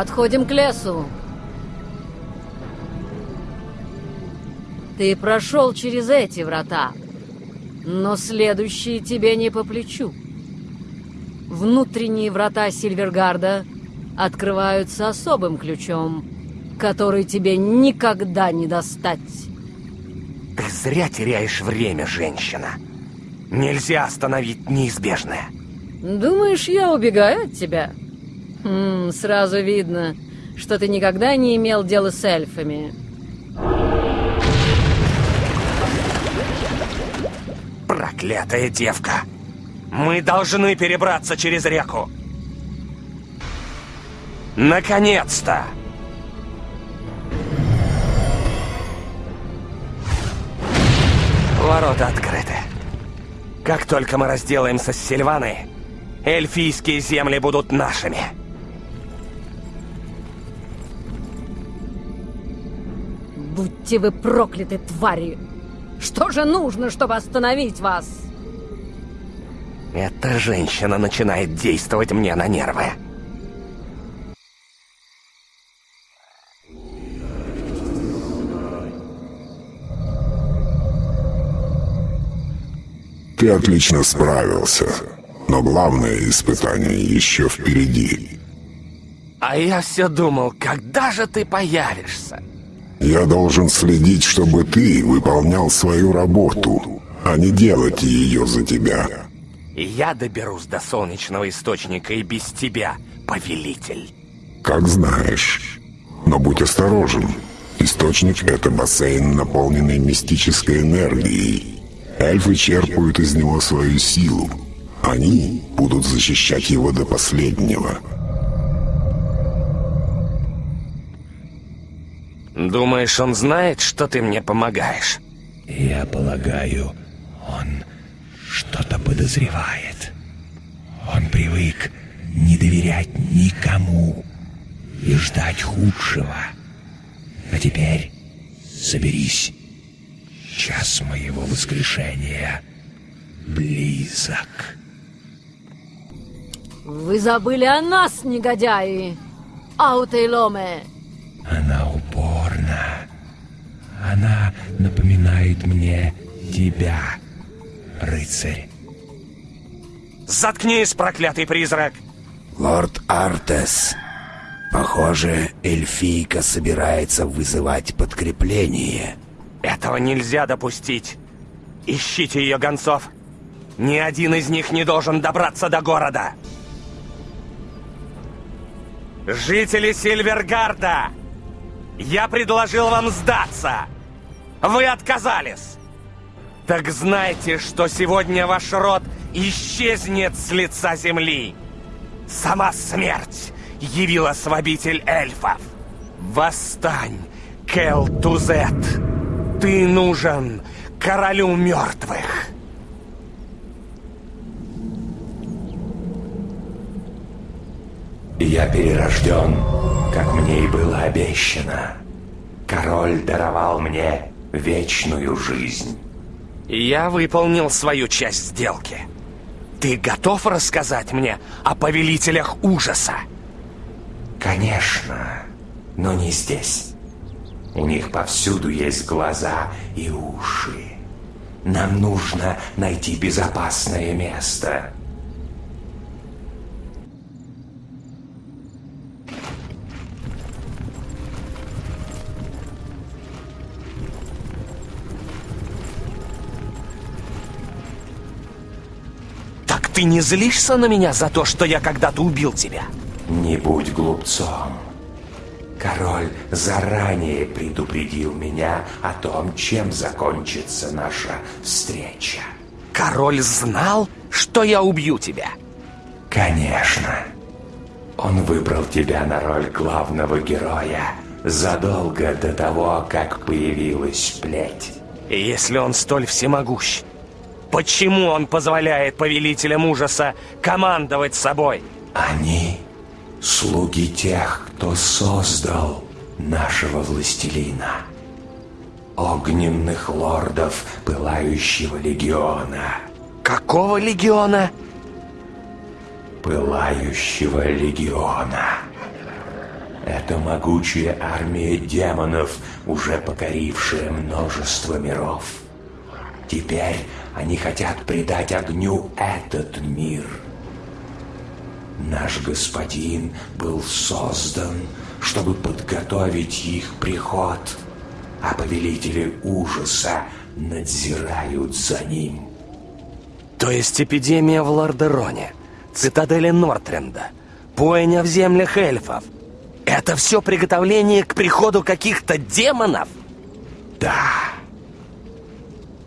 Speaker 24: Отходим к лесу. Ты прошел через эти врата, но следующие тебе не по плечу. Внутренние врата Сильвергарда открываются особым ключом, который тебе никогда не достать.
Speaker 8: Ты зря теряешь время, женщина. Нельзя остановить неизбежное.
Speaker 24: Думаешь, я убегаю от тебя? Хм, сразу видно, что ты никогда не имел дела с эльфами.
Speaker 8: Проклятая девка! Мы должны перебраться через реку. Наконец-то! Ворота открыты. Как только мы разделаемся с Сильваной, эльфийские земли будут нашими.
Speaker 24: Будьте вы прокляты, твари! Что же нужно, чтобы остановить вас?
Speaker 8: Эта женщина начинает действовать мне на нервы.
Speaker 16: Ты отлично справился, но главное испытание еще впереди.
Speaker 8: А я все думал, когда же ты появишься?
Speaker 16: Я должен следить, чтобы ты выполнял свою работу, а не делать ее за тебя.
Speaker 8: Я доберусь до солнечного источника и без тебя, повелитель.
Speaker 16: Как знаешь. Но будь осторожен. Источник — это бассейн, наполненный мистической энергией. Эльфы черпают из него свою силу. Они будут защищать его до последнего.
Speaker 8: Думаешь, он знает, что ты мне помогаешь?
Speaker 15: Я полагаю, он что-то подозревает. Он привык не доверять никому и ждать худшего. А теперь соберись. Час моего воскрешения близок.
Speaker 24: Вы забыли о нас, негодяи! Аутейломе.
Speaker 15: Она упорна. Она напоминает мне тебя, рыцарь.
Speaker 8: Заткнись, проклятый призрак!
Speaker 21: Лорд Артес, похоже, эльфийка собирается вызывать подкрепление.
Speaker 8: Этого нельзя допустить. Ищите ее гонцов. Ни один из них не должен добраться до города. Жители Сильвергарда, я предложил вам сдаться. Вы отказались. Так знайте, что сегодня ваш род исчезнет с лица земли. Сама смерть явилась в эльфов. Восстань, Келтузет. Ты нужен королю мертвых.
Speaker 15: Я перерожден, как мне и было обещано. Король даровал мне вечную жизнь.
Speaker 8: Я выполнил свою часть сделки. Ты готов рассказать мне о повелителях ужаса?
Speaker 15: Конечно, но не здесь. У них повсюду есть глаза и уши. Нам нужно найти безопасное место.
Speaker 8: Ты не злишься на меня за то, что я когда-то убил тебя?
Speaker 15: Не будь глупцом. Король заранее предупредил меня о том, чем закончится наша встреча.
Speaker 8: Король знал, что я убью тебя?
Speaker 15: Конечно. Он выбрал тебя на роль главного героя задолго до того, как появилась плеть.
Speaker 8: И если он столь всемогущ, почему он позволяет повелителям ужаса командовать собой?
Speaker 15: Они слуги тех, кто создал нашего властелина. Огненных лордов Пылающего Легиона.
Speaker 8: Какого легиона?
Speaker 15: Пылающего Легиона. Это могучая армия демонов, уже покорившая множество миров. Теперь они хотят придать огню этот мир. Наш господин был создан, чтобы подготовить их приход, а повелители ужаса надзирают за ним.
Speaker 8: То есть эпидемия в Лордероне, цитадели Нортренда, бойня в землях эльфов. Это все приготовление к приходу каких-то демонов?
Speaker 15: Да.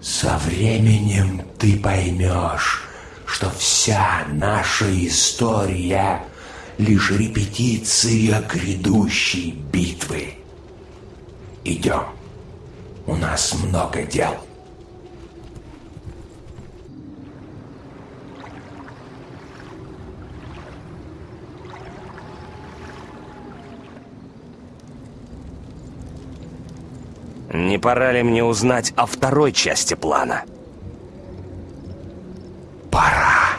Speaker 15: Со временем ты поймешь, что вся наша история лишь репетиция грядущей битвы. Идем. У нас много дел.
Speaker 8: Не пора ли мне узнать о второй части плана?
Speaker 15: Пора.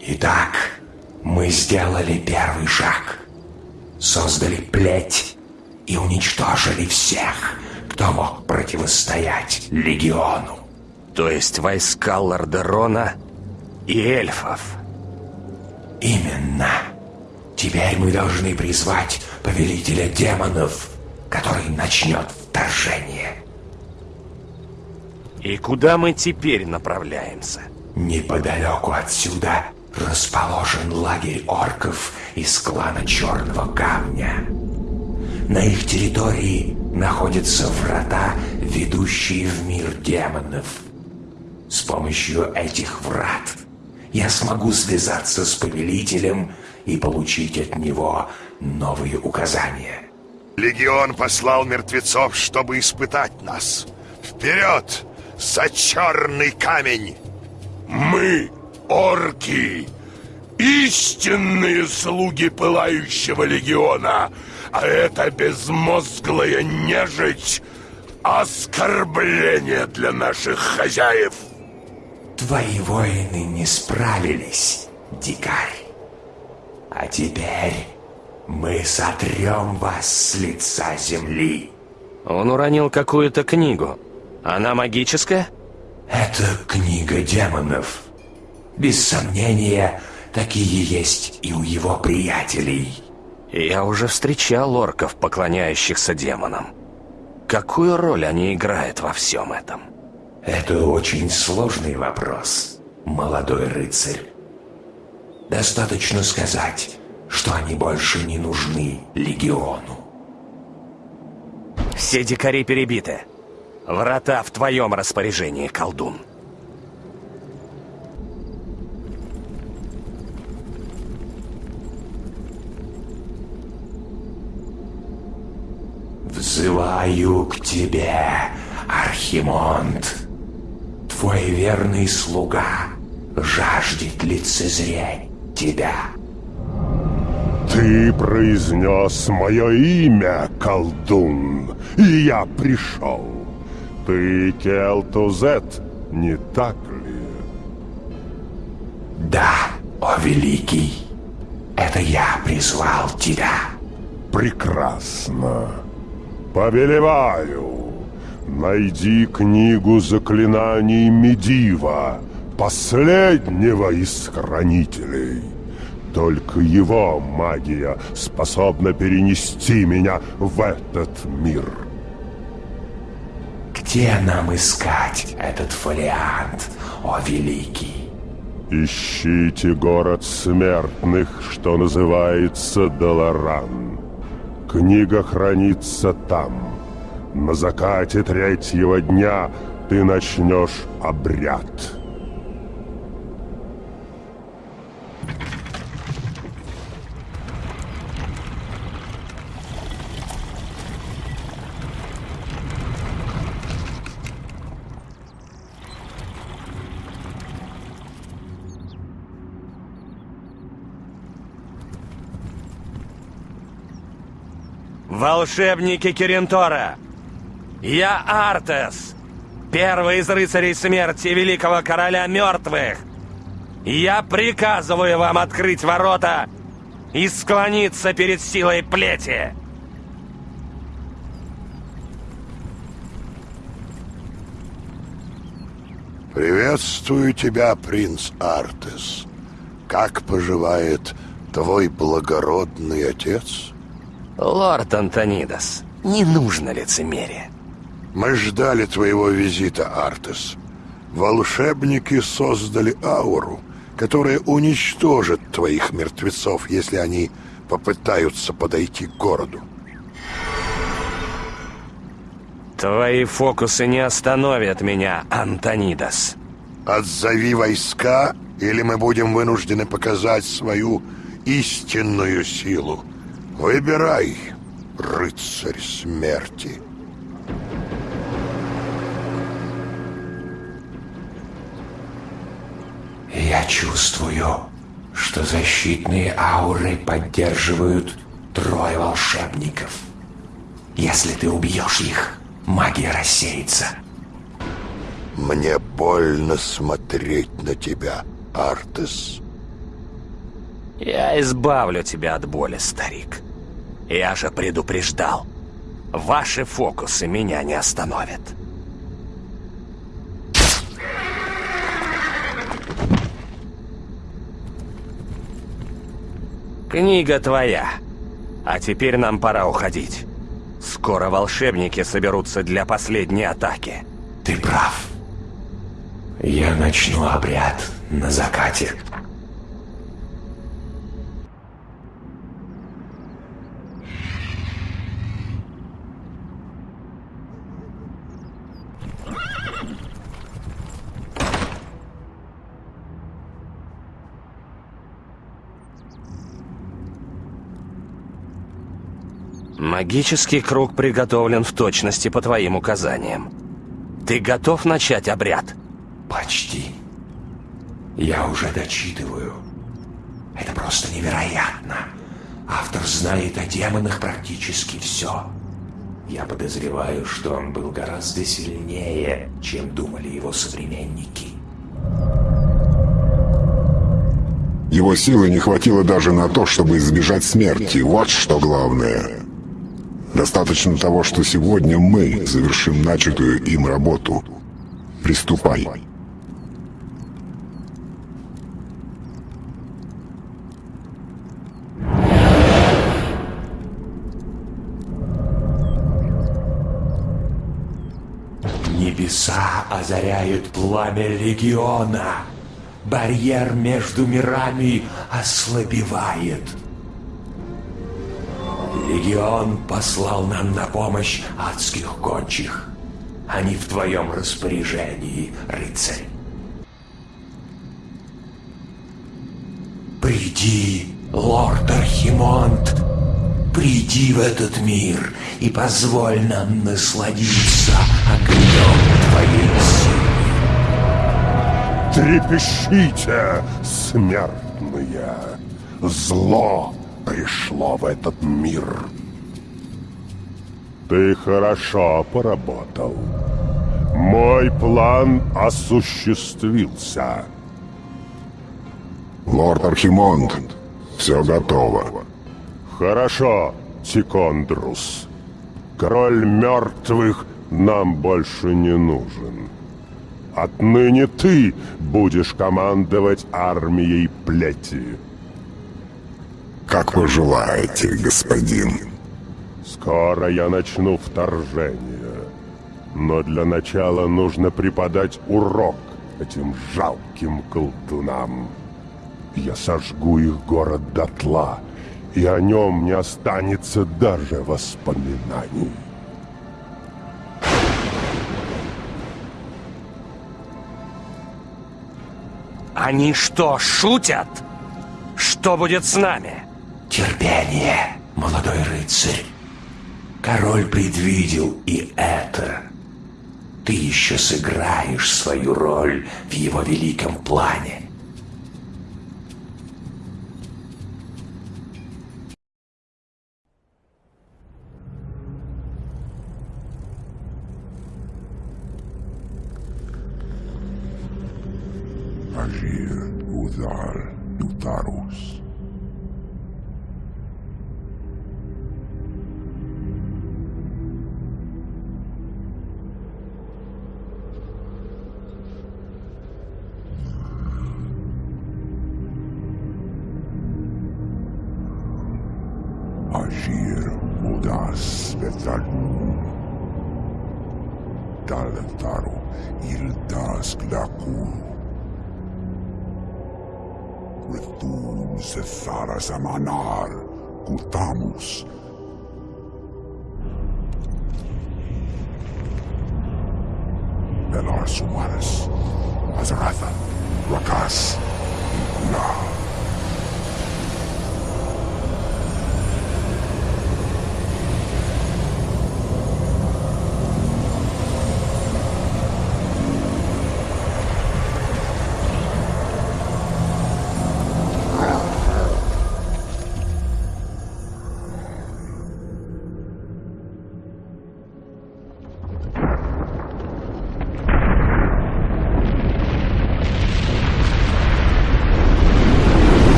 Speaker 15: Итак, мы сделали первый шаг. Создали плеть и уничтожили всех, кто мог противостоять Легиону.
Speaker 8: То есть войска Лордерона и эльфов.
Speaker 15: Именно. Теперь мы должны призвать повелителя демонов, который начнет вторжение.
Speaker 8: И куда мы теперь направляемся?
Speaker 15: Неподалеку отсюда расположен лагерь орков из клана Черного Камня. На их территории находятся врата, ведущие в мир демонов. С помощью этих врат я смогу связаться с повелителем и получить от него новые указания.
Speaker 5: Легион послал мертвецов, чтобы испытать нас. Вперед! За черный камень!
Speaker 25: Мы, орки, истинные слуги Пылающего Легиона, а это безмозглая нежить — оскорбление для наших хозяев.
Speaker 15: Твои воины не справились, дикарь. А теперь Мы сотрем вас с лица земли.
Speaker 8: Он уронил какую-то книгу. Она магическая?
Speaker 15: Это книга демонов. Без сомнения, такие есть и у его приятелей.
Speaker 8: Я уже встречал орков, поклоняющихся демонам. Какую роль они играют во всем этом?
Speaker 15: Это очень сложный вопрос, молодой рыцарь. Достаточно сказать, что они больше не нужны Легиону.
Speaker 8: Все дикари перебиты. Врата в твоем распоряжении, колдун.
Speaker 15: Взываю к тебе, Архимонд. Твой верный слуга жаждет лицезреть тебя.
Speaker 26: Ты произнес мое имя, колдун, и я пришел. Ты Келтузет, не так ли?
Speaker 15: Да, о великий, это я призвал тебя.
Speaker 26: Прекрасно. Повелеваю, найди книгу заклинаний Медива, последнего из хранителей. Только его магия способна перенести меня в этот мир.
Speaker 15: Где нам искать этот фолиант, о великий?
Speaker 26: Ищите город смертных, что называется Долоран. Книга хранится там. На закате третьего дня ты начнешь обряд.
Speaker 8: Волшебники Киринтора! Я Артес, первый из рыцарей смерти великого короля мертвых! Я приказываю вам открыть ворота и склониться перед силой плети!
Speaker 5: Приветствую тебя, принц Артес. Как поживает твой благородный отец?
Speaker 8: Лорд Антонидас, не нужно лицемерие.
Speaker 5: Мы ждали твоего визита, Артес. Волшебники создали ауру, которая уничтожит твоих мертвецов, если они попытаются подойти к городу.
Speaker 8: Твои фокусы не остановят меня, Антонидас.
Speaker 5: Отзови войска, или мы будем вынуждены показать свою истинную силу. Выбирай, рыцарь смерти.
Speaker 15: Я чувствую, что защитные ауры поддерживают трое волшебников. Если ты убьешь их, магия рассеется.
Speaker 5: Мне больно смотреть на тебя, Артес.
Speaker 8: Я избавлю тебя от боли, старик. Я же предупреждал. Ваши фокусы меня не остановят. Книга твоя. А теперь нам пора уходить. Скоро волшебники соберутся для последней атаки.
Speaker 15: Ты прав. Я начну обряд на закате.
Speaker 8: Магический круг приготовлен в точности по твоим указаниям. Ты готов начать обряд?
Speaker 15: Почти. Я уже дочитываю. Это просто невероятно. Автор знает о демонах практически все. Я подозреваю, что он был гораздо сильнее, чем думали его современники.
Speaker 16: Его силы не хватило даже на то, чтобы избежать смерти. Вот что главное. Достаточно того, что сегодня мы завершим начатую им работу. Приступай.
Speaker 15: Небеса озаряют пламя легиона. Барьер между мирами ослабевает. Легион послал нам на помощь адских гончих. Они в твоем распоряжении, рыцарь. Приди, лорд Архимонд, приди в этот мир и позволь нам насладиться огнем твоей силы.
Speaker 26: Трепещите, смертные! Зло пришло в этот мир. Ты хорошо поработал. Мой план осуществился.
Speaker 16: Лорд Архимонд, все готово.
Speaker 26: Хорошо, Тикондрус. Король мертвых нам больше не нужен. Отныне ты будешь командовать армией плети.
Speaker 16: Как пожелаете, господин.
Speaker 26: Скоро я начну вторжение. Но для начала нужно преподать урок этим жалким колдунам. Я сожгу их город дотла, и о нем не останется даже воспоминаний.
Speaker 8: Они что, шутят? Что будет с нами?
Speaker 15: Терпение, молодой рыцарь. Король предвидел и это. Ты еще сыграешь свою роль в его великом плане.
Speaker 26: Agir Udal Nutarus.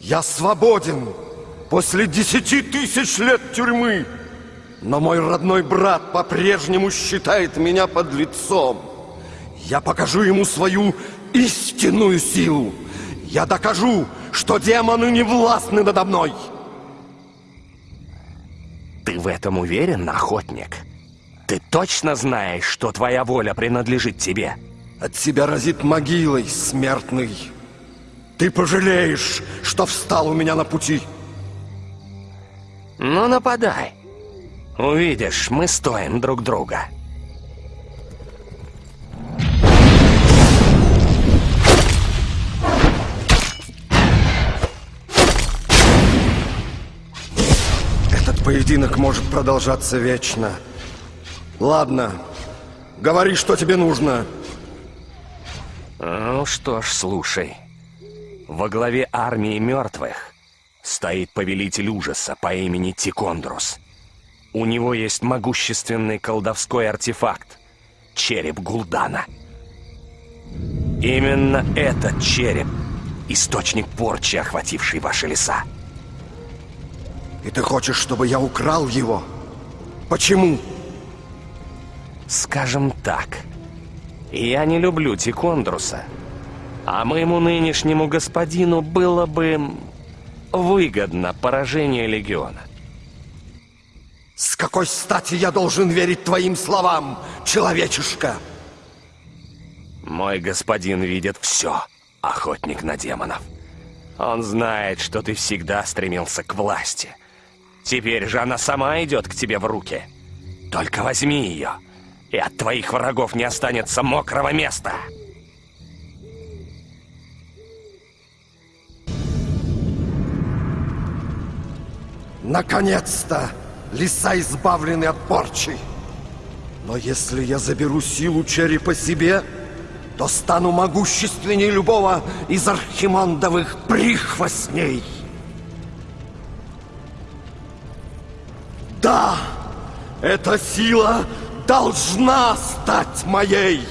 Speaker 27: Я свободен после десяти тысяч лет тюрьмы. Но мой родной брат по-прежнему считает меня под лицом. Я покажу ему свою истинную силу. Я докажу, что демоны не властны надо мной.
Speaker 8: Ты в этом уверен, охотник? Ты точно знаешь, что твоя воля принадлежит тебе?
Speaker 27: От тебя разит могилой, смертный. Ты пожалеешь, что встал у меня на пути.
Speaker 8: Ну, нападай. Увидишь, мы стоим друг друга.
Speaker 27: Этот поединок может продолжаться вечно. Ладно, говори, что тебе нужно.
Speaker 8: Ну что ж, слушай. Во главе армии мертвых стоит повелитель ужаса по имени Тикондрус. У него есть могущественный колдовской артефакт — череп Гулдана. Именно этот череп — источник порчи, охвативший ваши леса.
Speaker 27: И ты хочешь, чтобы я украл его? Почему?
Speaker 8: Скажем так, я не люблю Тикондруса, а моему нынешнему господину было бы выгодно поражение Легиона.
Speaker 27: С какой стати я должен верить твоим словам, человечишка?
Speaker 8: Мой господин видит все, охотник на демонов. Он знает, что ты всегда стремился к власти. Теперь же она сама идет к тебе в руки. Только возьми ее, и от твоих врагов не останется мокрого места.
Speaker 27: Наконец-то! Леса избавлены от порчи. Но если я заберу силу черепа себе, то стану могущественнее любого из архимондовых прихвостней. Да, эта сила должна стать моей.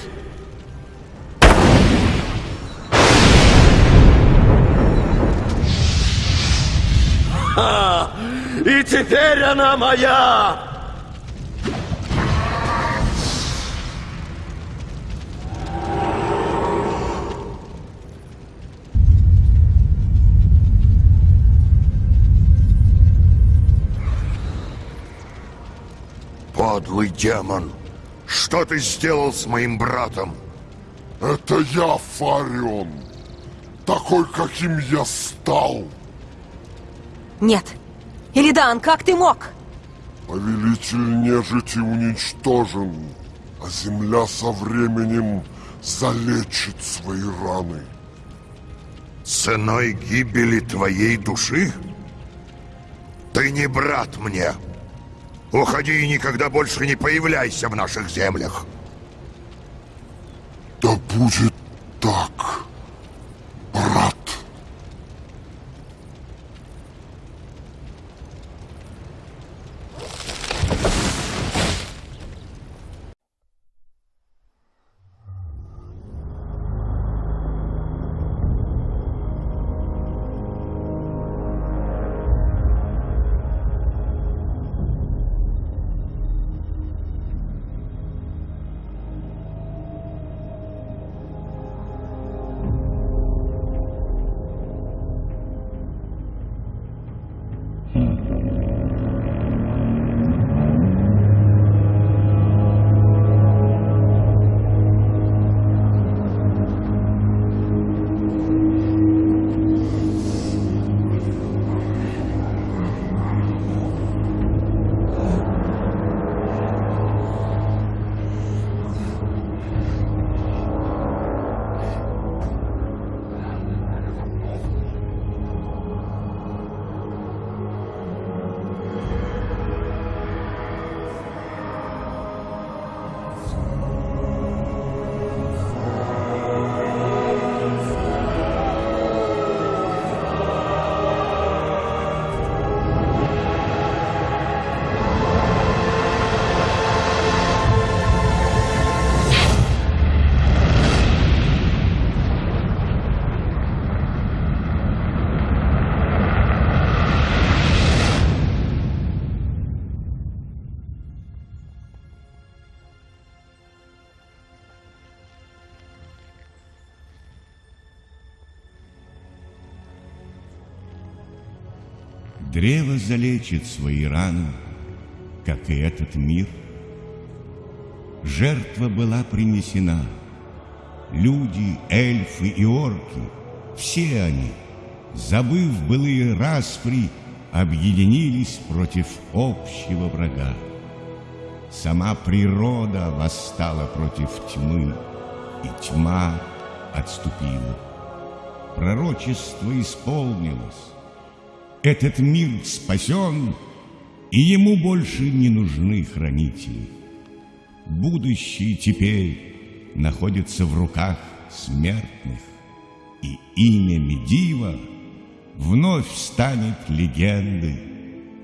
Speaker 27: Ха! И теперь она моя!
Speaker 28: Подлый демон! Что ты сделал с моим братом?
Speaker 29: Это я, Фарион. Такой, каким я стал.
Speaker 23: Нет. Илидан, как ты мог?
Speaker 29: Повелитель нежити уничтожен, а земля со временем залечит свои раны.
Speaker 5: Ценой гибели твоей души? Ты не брат мне. Уходи и никогда больше не появляйся в наших землях.
Speaker 29: Да будет так, брат.
Speaker 7: Древо залечит свои раны, как и этот мир. Жертва была принесена. Люди, эльфы и орки, все они, забыв былые распри, объединились против общего врага. Сама природа восстала против тьмы, и тьма отступила. Пророчество исполнилось. Этот мир спасен, и ему больше не нужны хранители. Будущее теперь находится в руках смертных, и имя Медива вновь станет легендой,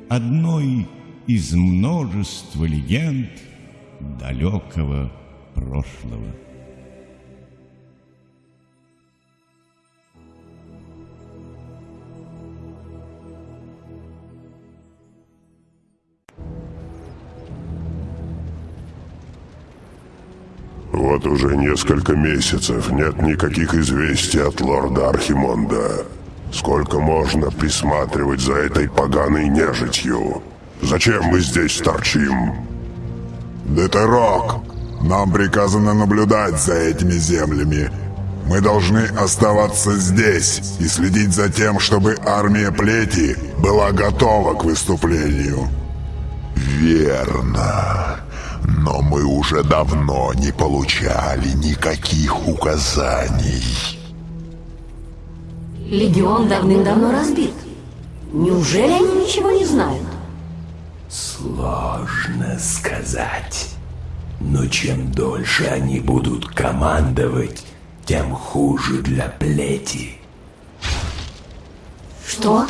Speaker 7: одной из множества легенд далекого прошлого.
Speaker 30: Вот уже несколько месяцев нет никаких известий от лорда Архимонда. Сколько можно присматривать за этой поганой нежитью? Зачем мы здесь торчим?
Speaker 16: Детерок, нам приказано наблюдать за этими землями. Мы должны оставаться здесь и следить за тем, чтобы армия плети была готова к выступлению.
Speaker 30: Верно. Но мы уже давно не получали никаких указаний.
Speaker 24: Легион давным-давно разбит. Неужели они ничего не знают?
Speaker 15: Сложно сказать. Но чем дольше они будут командовать, тем хуже для плети.
Speaker 24: Что?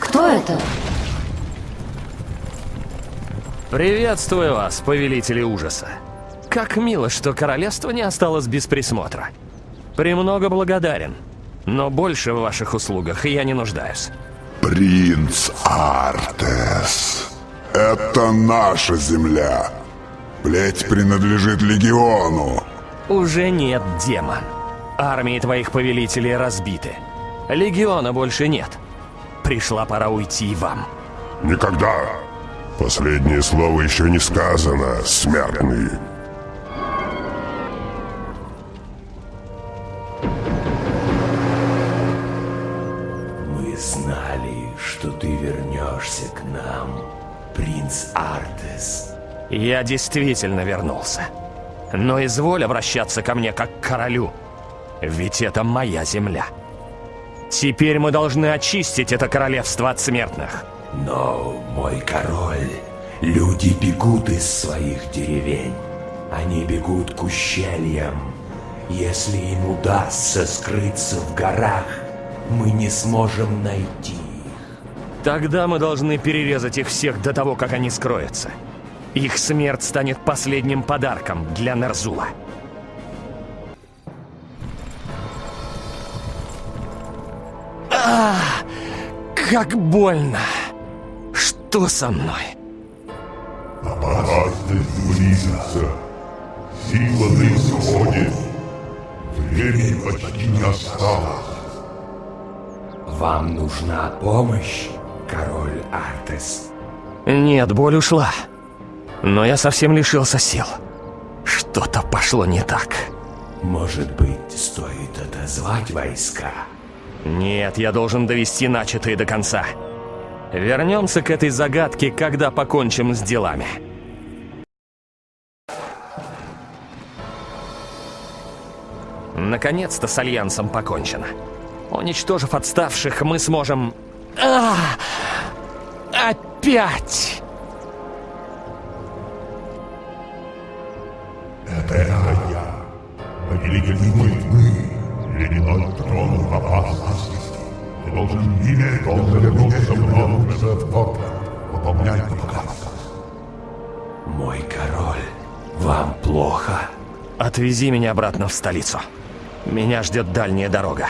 Speaker 24: Кто это?
Speaker 8: Приветствую вас, повелители ужаса. Как мило, что королевство не осталось без присмотра. Премного благодарен, но больше в ваших услугах я не нуждаюсь.
Speaker 16: Принц Артес. Это наша земля. Плеть принадлежит легиону.
Speaker 8: Уже нет, демон. Армии твоих повелителей разбиты. Легиона больше нет. Пришла пора уйти и вам.
Speaker 30: Никогда. Последнее слово еще не сказано, смертный.
Speaker 15: Мы знали, что ты вернешься к нам, принц Артес.
Speaker 8: Я действительно вернулся. Но изволь обращаться ко мне как к королю. Ведь это моя земля. Теперь мы должны очистить это королевство от смертных.
Speaker 15: Но, мой король, люди бегут из своих деревень. Они бегут к ущельям. Если им удастся скрыться в горах, мы не сможем найти
Speaker 8: Тогда мы должны перерезать их всех до того, как они скроются. Их смерть станет последним подарком для Нерзула. А, как больно! Что со мной?
Speaker 30: Опасность близится. Сила на исходе. Времени почти не осталось.
Speaker 15: Вам нужна помощь, король Артес?
Speaker 8: Нет, боль ушла. Но я совсем лишился сил. Что-то пошло не так.
Speaker 15: Может быть, стоит отозвать войска?
Speaker 8: Нет, я должен довести начатые до конца. Вернемся к этой загадке, когда покончим с делами. Наконец-то с Альянсом покончено. Уничтожив отставших, мы сможем... А! Опять!
Speaker 30: Это я, повелитель тьмы, ледяной трон в опасности. Должен немедленно вернуться в Нордвенд, выполнять приказ.
Speaker 15: Мой король, вам плохо?
Speaker 8: Отвези меня обратно в столицу. Меня ждет дальняя дорога.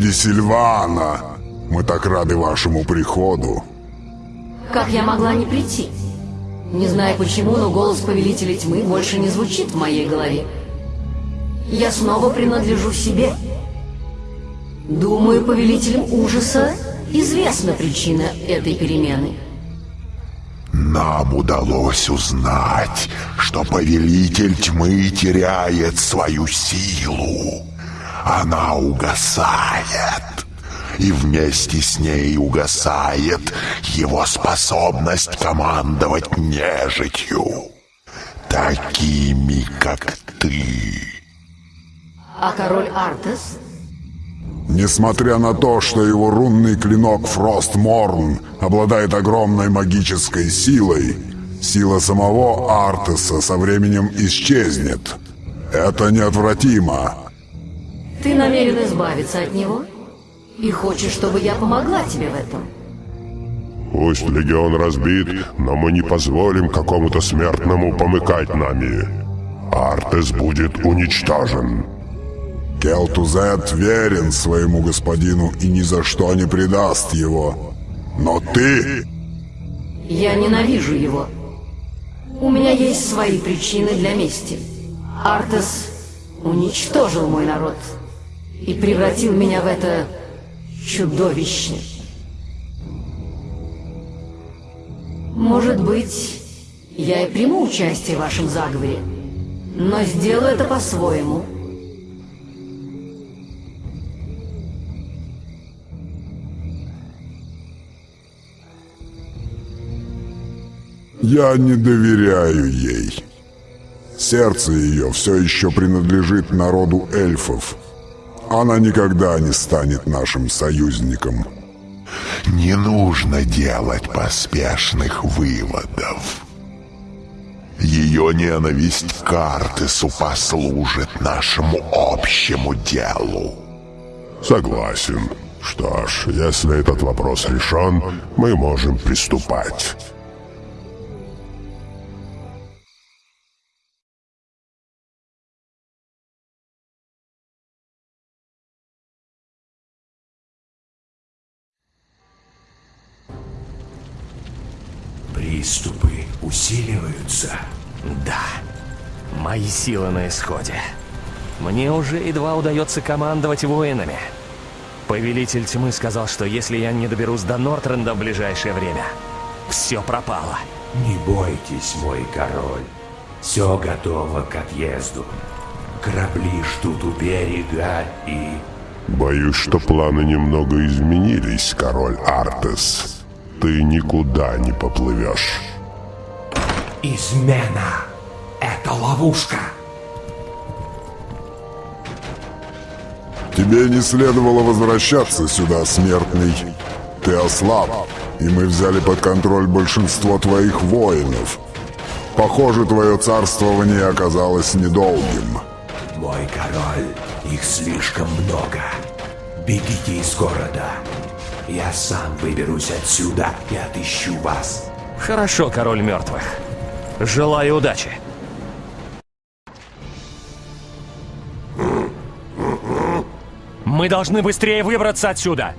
Speaker 16: Леди Сильвана, мы так рады вашему приходу.
Speaker 24: Как я могла не прийти? Не знаю почему, но голос Повелителя Тьмы больше не звучит в моей голове. Я снова принадлежу себе. Думаю, Повелителям Ужаса известна причина этой перемены.
Speaker 16: Нам удалось узнать, что повелитель тьмы теряет свою силу. Она угасает. И вместе с ней угасает его способность командовать нежитью. Такими, как ты.
Speaker 24: А король Артес?
Speaker 16: Несмотря на то, что его рунный клинок Фростморн обладает огромной магической силой, сила самого Артеса со временем исчезнет. Это неотвратимо.
Speaker 24: Ты намерен избавиться от него? И хочешь, чтобы я помогла тебе в этом?
Speaker 25: Пусть легион разбит, но мы не позволим какому-то смертному помыкать нами. Артес будет уничтожен.
Speaker 16: Келтузет верен своему господину и ни за что не предаст его. Но ты...
Speaker 24: Я ненавижу его. У меня есть свои причины для мести. Артес уничтожил мой народ и превратил меня в это чудовище. Может быть, я и приму участие в вашем заговоре, но сделаю это по-своему.
Speaker 16: Я не доверяю ей. Сердце ее все еще принадлежит народу эльфов. Она никогда не станет нашим союзником.
Speaker 25: Не нужно делать поспешных выводов. Ее ненависть к Артесу послужит нашему общему делу. Согласен. Что ж, если этот вопрос решен, мы можем приступать.
Speaker 15: Приступы усиливаются.
Speaker 8: Да, мои силы на исходе. Мне уже едва удается командовать воинами. Повелитель тьмы сказал, что если я не доберусь до Нортренда в ближайшее время, все пропало.
Speaker 15: Не бойтесь, мой король. Все готово к отъезду. Корабли ждут у берега и...
Speaker 25: Боюсь, что планы немного изменились, король Артес. Ты никуда не поплывешь.
Speaker 15: Измена! Это ловушка!
Speaker 16: Тебе не следовало возвращаться сюда, смертный. Ты ослаб, и мы взяли под контроль большинство твоих воинов. Похоже, твое царствование оказалось недолгим.
Speaker 15: Мой король, их слишком много. Бегите из города. Я сам выберусь отсюда и отыщу вас.
Speaker 8: Хорошо, король мертвых. Желаю удачи. Мы должны быстрее выбраться отсюда.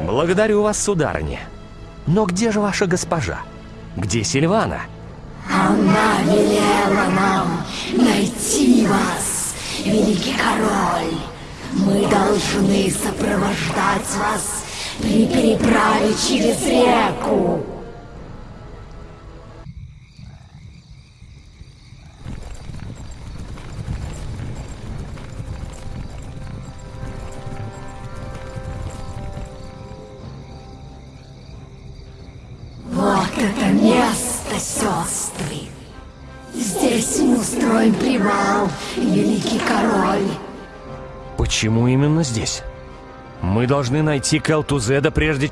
Speaker 8: Благодарю вас, сударыня. Но где же ваша госпожа? Где Сильвана?
Speaker 31: Она велела нам найти вас, великий король. Мы должны сопровождать вас при переправе через реку. Сестры. Здесь мы устроим привал, великий король.
Speaker 8: Почему именно здесь? Мы должны найти Келтузеда прежде...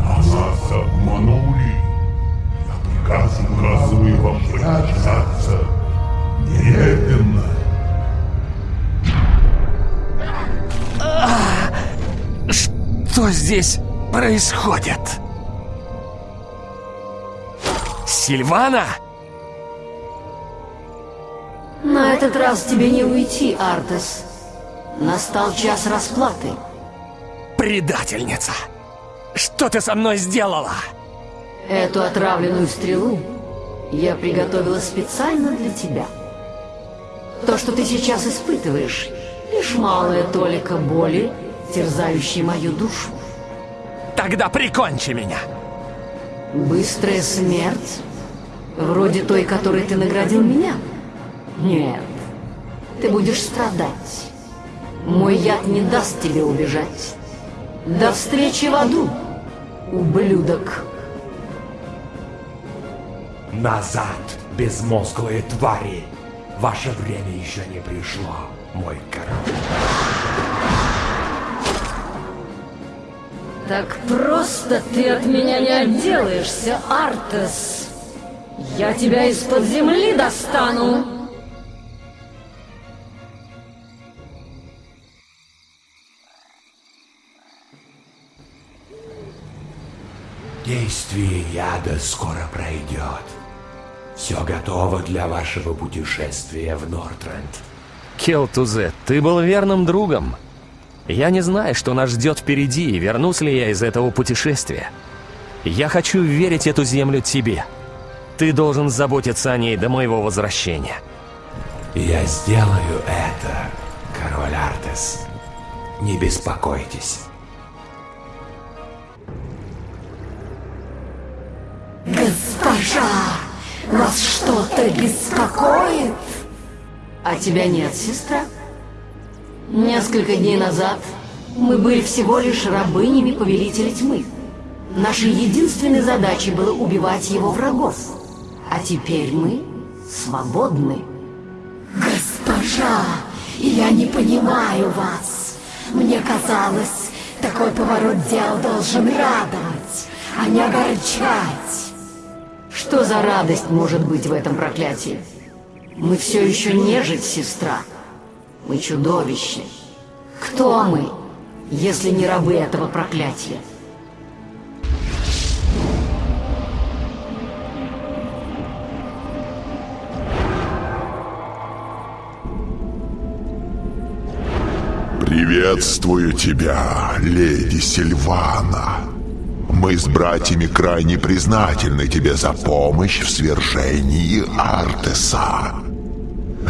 Speaker 3: Нас обманули. Я приказ указываю вам прятаться. Немедленно.
Speaker 8: Что здесь происходит? Сильвана?
Speaker 24: На этот раз тебе не уйти, Артес. Настал час расплаты.
Speaker 8: Предательница! Что ты со мной сделала?
Speaker 24: Эту отравленную стрелу я приготовила специально для тебя. То, что ты сейчас испытываешь, Лишь малая толика боли, терзающей мою душу.
Speaker 8: Тогда прикончи меня!
Speaker 24: Быстрая смерть? Вроде той, которой ты наградил меня? Нет, ты будешь страдать. Мой яд не даст тебе убежать. До встречи в аду, ублюдок.
Speaker 15: Назад, безмозглые твари! Ваше время еще не пришло, мой король.
Speaker 24: Так просто ты от меня не отделаешься, Артес. Я тебя из-под земли достану.
Speaker 15: Действие яда скоро пройдет. Все готово для вашего путешествия в Нортренд.
Speaker 8: Келтузе, ты был верным другом. Я не знаю, что нас ждет впереди, и вернусь ли я из этого путешествия. Я хочу верить эту землю тебе. Ты должен заботиться о ней до моего возвращения.
Speaker 15: Я сделаю это, король Артес. Не беспокойтесь.
Speaker 31: Госпожа, вас что-то беспокоит?
Speaker 24: А тебя нет, сестра? Несколько дней назад мы были всего лишь рабынями Повелителя Тьмы. Нашей единственной задачей было убивать его врагов. А теперь мы свободны.
Speaker 31: Госпожа, я не понимаю вас. Мне казалось, такой поворот дел должен радовать, а не огорчать.
Speaker 24: Что за радость может быть в этом проклятии? Мы все еще нежить, сестра. Мы чудовище. Кто мы, если не рабы этого проклятия?
Speaker 32: Приветствую тебя, леди Сильвана. Мы с братьями крайне признательны тебе за помощь в свержении Артеса.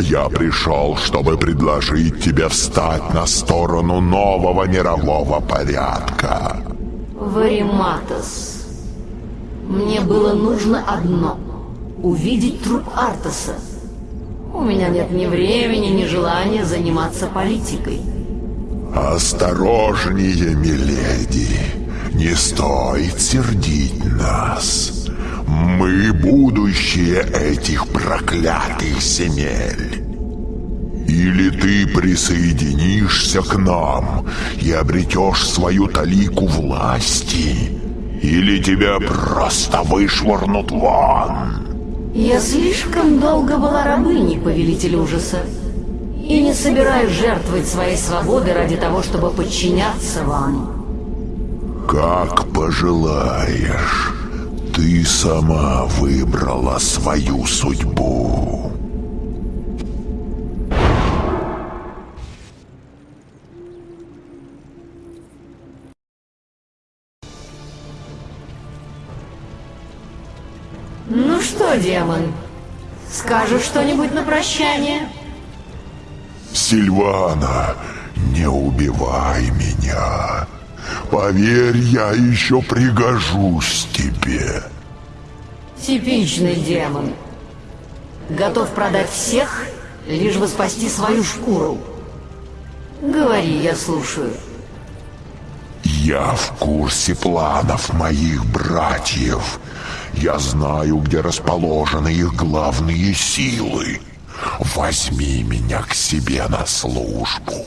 Speaker 32: Я пришел, чтобы предложить тебе встать на сторону нового мирового порядка.
Speaker 24: Вариматос. Мне было нужно одно — увидеть труп Артеса. У меня нет ни времени, ни желания заниматься политикой.
Speaker 32: Осторожнее, миледи. Не стоит сердить нас. Мы будущее этих проклятых земель. Или ты присоединишься к нам и обретешь свою талику власти, или тебя просто вышвырнут вон.
Speaker 24: Я слишком долго была рабыней, повелитель ужаса. И не собираюсь жертвовать своей свободой ради того, чтобы подчиняться вам.
Speaker 32: Как пожелаешь. Ты сама выбрала свою судьбу.
Speaker 24: Ну что, демон, скажешь что-нибудь на прощание?
Speaker 32: Сильвана, не убивай меня. Поверь, я еще пригожусь тебе.
Speaker 24: Типичный демон. Готов продать всех, лишь бы спасти свою шкуру. Говори, я слушаю.
Speaker 32: Я в курсе планов моих братьев. Я знаю, где расположены их главные силы. Возьми меня к себе на службу.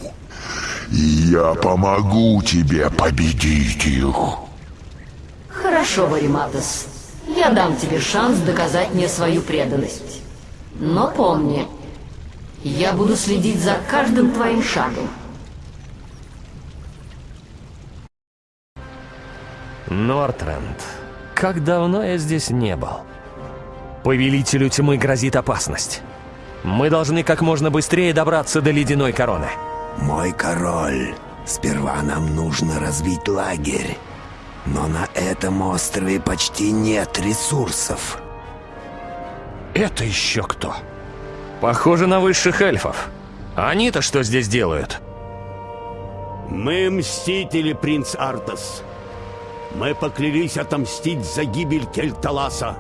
Speaker 32: И я помогу тебе победить их.
Speaker 24: Хорошо, Вариматос. Я дам тебе шанс доказать мне свою преданность. Но помни, я буду следить за каждым твоим шагом.
Speaker 8: Нортренд. Как давно я здесь не был. Повелителю тьмы грозит опасность. Мы должны как можно быстрее добраться до ледяной короны.
Speaker 21: Мой король, сперва нам нужно развить лагерь. Но на этом острове почти нет ресурсов.
Speaker 8: Это еще кто? Похоже на высших эльфов. Они-то что здесь делают?
Speaker 33: Мы мстители, принц Артас. Мы поклялись отомстить за гибель Кельталаса.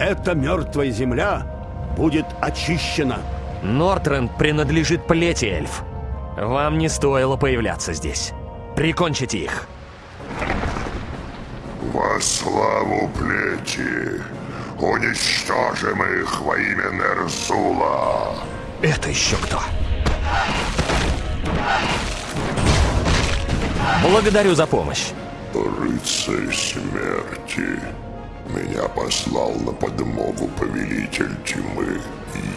Speaker 33: Эта мертвая земля будет очищена.
Speaker 8: Нортренд принадлежит плети эльф. Вам не стоило появляться здесь. Прикончите их.
Speaker 25: Во славу плети! Уничтожим их во имя Нерзула!
Speaker 8: Это еще кто? Благодарю за помощь.
Speaker 25: Рыцарь смерти. Меня послал на подмогу повелитель тьмы.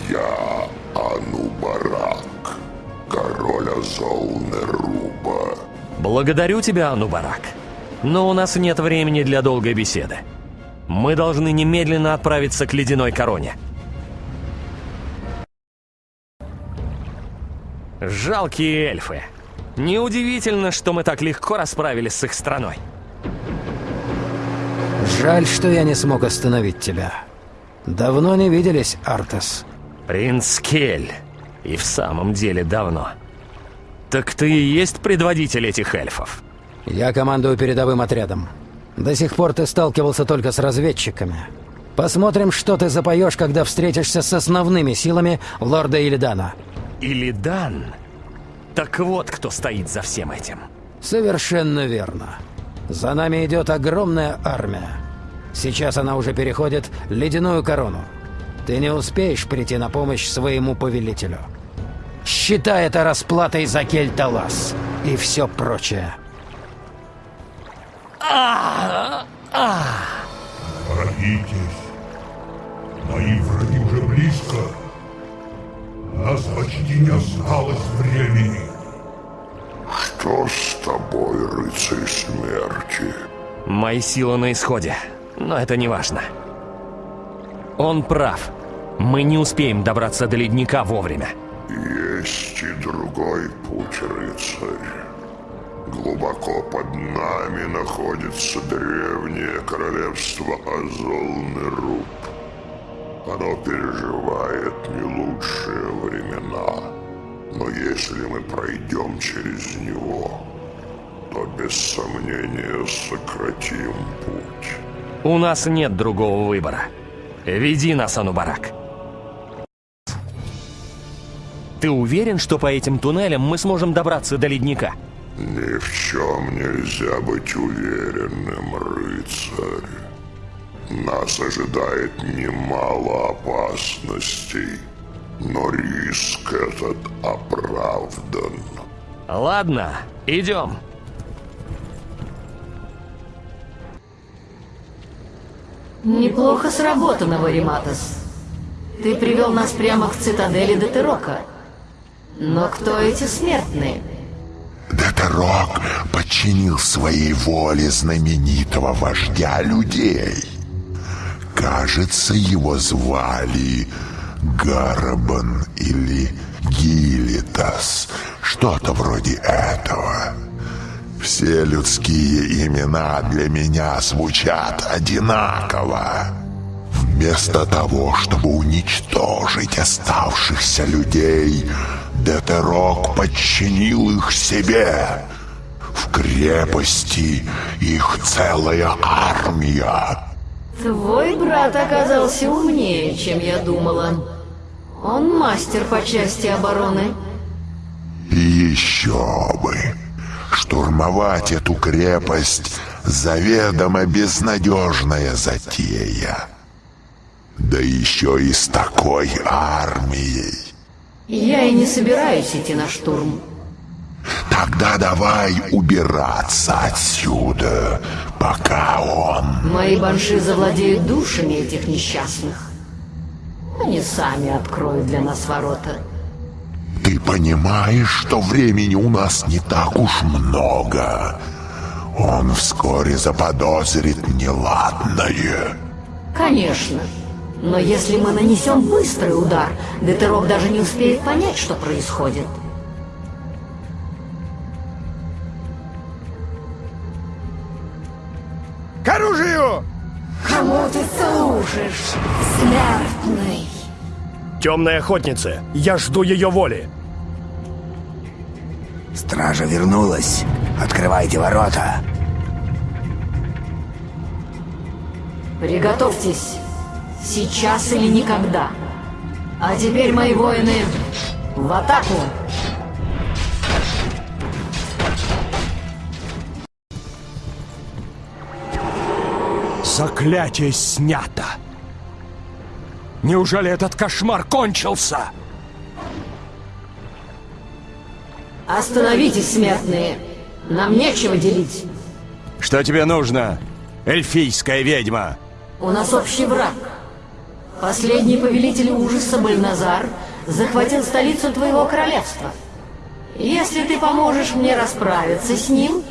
Speaker 25: Я Анубарак, король Азол Неруба.
Speaker 8: Благодарю тебя, Анубарак. Но у нас нет времени для долгой беседы. Мы должны немедленно отправиться к ледяной короне. Жалкие эльфы. Неудивительно, что мы так легко расправились с их страной.
Speaker 34: Жаль, что я не смог остановить тебя. Давно не виделись, Артес.
Speaker 8: Принц Кель. И в самом деле давно. Так ты и есть предводитель этих эльфов?
Speaker 34: Я командую передовым отрядом. До сих пор ты сталкивался только с разведчиками. Посмотрим, что ты запоешь, когда встретишься с основными силами лорда Илидана.
Speaker 8: Илидан? Так вот, кто стоит за всем этим.
Speaker 34: Совершенно верно. За нами идет огромная армия. Сейчас она уже переходит ледяную корону. Ты не успеешь прийти на помощь своему повелителю. Считай это расплатой за Кельталас и все прочее.
Speaker 32: Торопитесь. Мои враги уже близко. Нас почти не осталось времени.
Speaker 25: Что с тобой, рыцарь смерти?
Speaker 8: Мои силы на исходе, но это не важно. Он прав. Мы не успеем добраться до ледника вовремя.
Speaker 25: Есть и другой путь, рыцарь. Глубоко под нами находится древнее королевство Азол-Неруб. Оно переживает не лучшие времена. Но если мы пройдем через него, то без сомнения сократим путь.
Speaker 8: У нас нет другого выбора. Веди нас, Анубарак. Ты уверен, что по этим туннелям мы сможем добраться до ледника?
Speaker 25: Ни в чем нельзя быть уверенным, рыцарь. Нас ожидает немало опасностей, но риск этот оправдан.
Speaker 8: Ладно, идем.
Speaker 24: Неплохо сработано, Вариматос. Ты привел нас прямо к цитадели Детерока. Но кто эти смертные?
Speaker 32: Детерок подчинил своей воле знаменитого вождя людей. Кажется, его звали Гарабан или Гилитас, что-то вроде этого. Все людские имена для меня звучат одинаково. Вместо того, чтобы уничтожить оставшихся людей, Детерок подчинил их себе. В крепости их целая армия.
Speaker 24: Твой брат оказался умнее, чем я думала. Он мастер по части обороны.
Speaker 32: И еще бы. Штурмовать эту крепость заведомо безнадежная затея. Да еще и с такой армией.
Speaker 24: Я и не собираюсь идти на штурм.
Speaker 32: Тогда давай убираться отсюда, пока он...
Speaker 24: Мои банши завладеют душами этих несчастных. Они сами откроют для нас ворота.
Speaker 32: Ты понимаешь, что времени у нас не так уж много. Он вскоре заподозрит неладное.
Speaker 24: Конечно. Но если мы нанесем быстрый удар, Детерок даже не успеет понять, что происходит.
Speaker 35: К оружию!
Speaker 31: Кому ты служишь, смертный?
Speaker 10: Темная охотница, я жду ее воли.
Speaker 21: Стража вернулась. Открывайте ворота.
Speaker 24: Приготовьтесь. Сейчас или никогда. А теперь, мои воины, в атаку!
Speaker 33: Заклятие снято! Неужели этот кошмар кончился?
Speaker 24: Остановитесь, смертные! Нам нечего делить.
Speaker 33: Что тебе нужно, эльфийская ведьма?
Speaker 24: У нас общий враг. Последний повелитель ужаса Бальназар захватил столицу твоего королевства. Если ты поможешь мне расправиться с ним,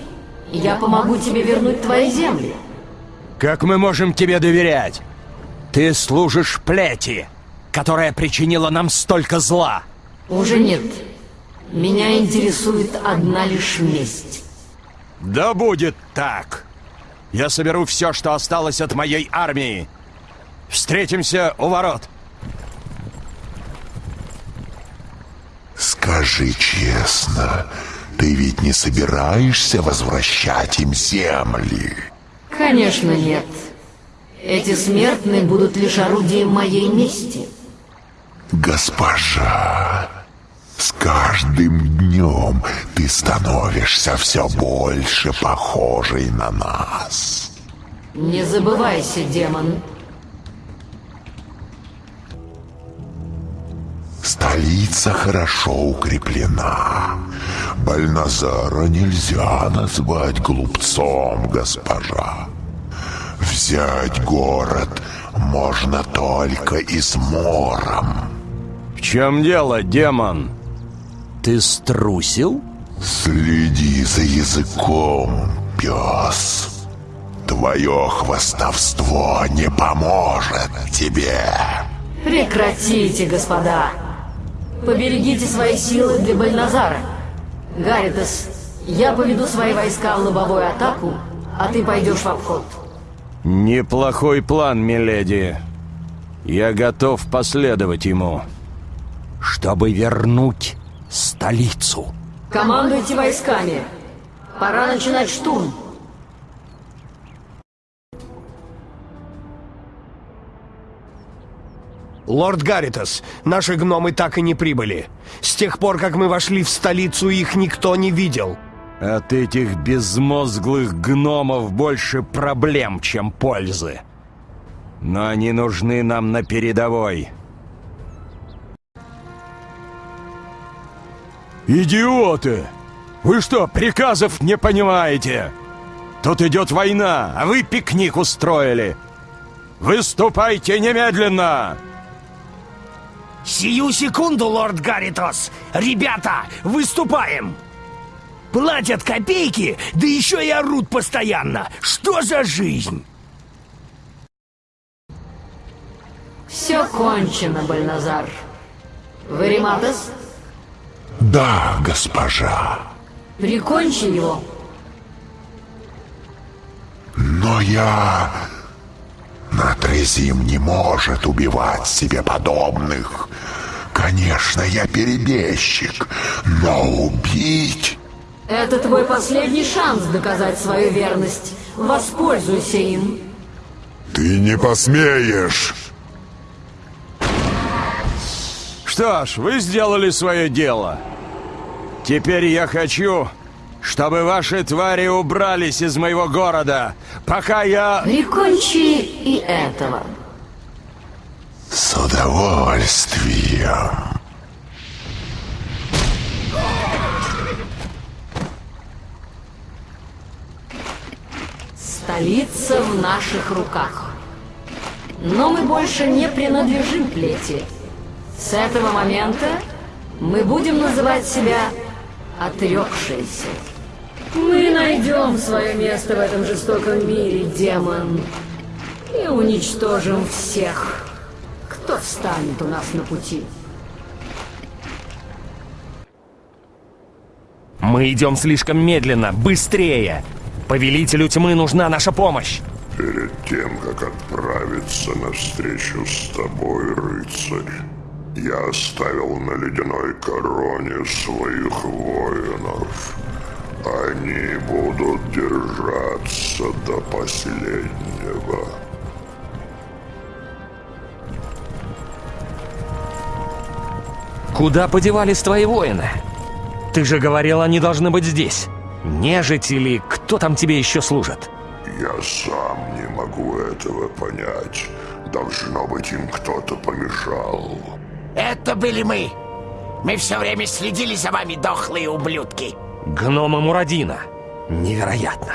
Speaker 24: я помогу тебе вернуть твои земли.
Speaker 33: Как мы можем тебе доверять? Ты служишь плети, которая причинила нам столько зла.
Speaker 24: Уже нет. Меня интересует одна лишь месть.
Speaker 33: Да будет так. Я соберу все, что осталось от моей армии. Встретимся у ворот.
Speaker 32: Скажи честно, ты ведь не собираешься возвращать им земли?
Speaker 24: Конечно, нет. Эти смертные будут лишь орудием моей мести.
Speaker 32: Госпожа, с каждым днем ты становишься все больше похожей на нас.
Speaker 24: Не забывайся, демон.
Speaker 32: Столица хорошо укреплена. Бальназара нельзя назвать глупцом, госпожа. Взять город можно только измором.
Speaker 33: В чем дело, демон? Ты струсил?
Speaker 32: Следи за языком, пес. Твое хвостовство не поможет тебе.
Speaker 24: Прекратите, господа. Поберегите свои силы для Бальназара. Гаритас, я поведу свои войска в лобовую атаку, а ты пойдешь в обход.
Speaker 33: Неплохой план, миледи. Я готов последовать ему, чтобы вернуть столицу.
Speaker 24: Командуйте войсками. Пора начинать штурм.
Speaker 36: Лорд Гарритас, наши гномы так и не прибыли. С тех пор, как мы вошли в столицу, их никто не видел.
Speaker 33: От этих безмозглых гномов больше проблем, чем пользы. Но они нужны нам на передовой. Идиоты! Вы что, приказов не понимаете? Тут идет война, а вы пикник устроили. Выступайте немедленно!
Speaker 17: Сию секунду, лорд Гарритос! Ребята, выступаем! Платят копейки, да еще и орут постоянно! Что за жизнь?
Speaker 24: Все кончено, Бальназар. Вариматос,
Speaker 32: Да, госпожа.
Speaker 24: прикончи его.
Speaker 32: Но я... Натрезим не может убивать себе подобных. Конечно, я перебежчик, но убить...
Speaker 24: Это твой последний шанс доказать свою верность. Воспользуйся им.
Speaker 32: Ты не посмеешь!
Speaker 33: Что ж, вы сделали свое дело. Теперь я хочу, чтобы ваши твари убрались из моего города, пока я...
Speaker 24: Прикончи и этого.
Speaker 32: С удовольствием.
Speaker 24: Столица в наших руках. Но мы больше не принадлежим плети. С этого момента мы будем называть себя отрекшиеся. Мы найдем свое место в этом жестоком мире, демон. И уничтожим всех, кто встанет у нас на пути.
Speaker 33: Мы идем слишком медленно, быстрее. Повелителю тьмы нужна наша помощь.
Speaker 25: Перед тем, как отправиться навстречу с тобой, рыцарь, Я оставил на ледяной короне своих воинов. Они будут держаться до последнего.
Speaker 8: Куда подевались твои воины? Ты же говорил, они должны быть здесь. Нежить или кто там тебе еще служит?
Speaker 25: Я сам не могу этого понять. Должно быть, им кто-то помешал.
Speaker 17: Это были мы. Мы все время следили за вами, дохлые ублюдки.
Speaker 8: Гномы Мурадина. Невероятно.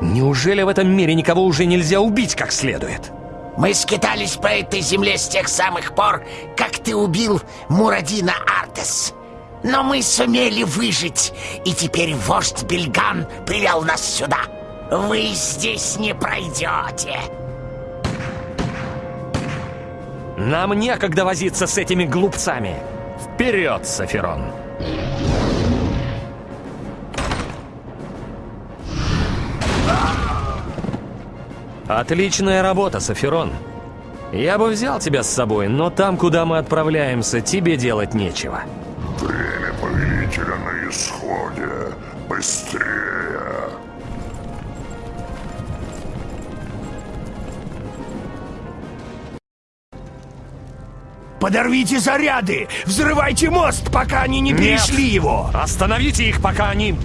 Speaker 8: Неужели в этом мире никого уже нельзя убить как следует?
Speaker 17: Мы скитались по этой земле с тех самых пор, как ты убил Мурадина Артес. Но мы сумели выжить, и теперь вождь Бельган привел нас сюда. Вы здесь не пройдете.
Speaker 8: Нам некогда возиться с этими глупцами. Вперед, Сафирон! Отличная работа, Сафирон. Я бы взял тебя с собой, но там, куда мы отправляемся, тебе делать нечего.
Speaker 25: Время повелителя на исходе. Быстрее!
Speaker 33: Подорвите заряды! Взрывайте мост, пока они не
Speaker 8: Нет!
Speaker 33: перешли его!
Speaker 8: Остановите их, пока они...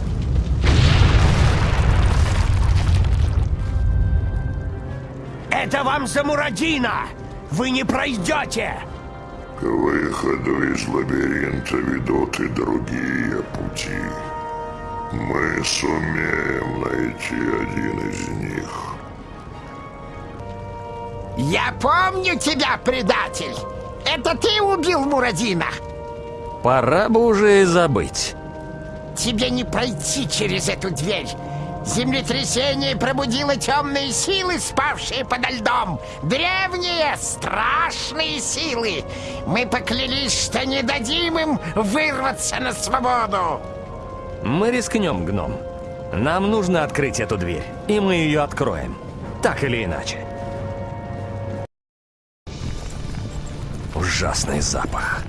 Speaker 33: Это вам за Мурадина! Вы не пройдете!
Speaker 25: К выходу из лабиринта ведут и другие пути. Мы сумеем найти один из них.
Speaker 17: Я помню тебя, предатель! Это ты убил Мурадина!
Speaker 8: Пора бы уже и забыть.
Speaker 17: Тебе не пройти через эту дверь! Землетрясение пробудило темные силы, спавшие подо льдом. Древние, страшные силы. Мы поклялись, что не дадим им вырваться на свободу.
Speaker 8: Мы рискнем, гном. Нам нужно открыть эту дверь, и мы ее откроем. Так или иначе. Ужасный запах.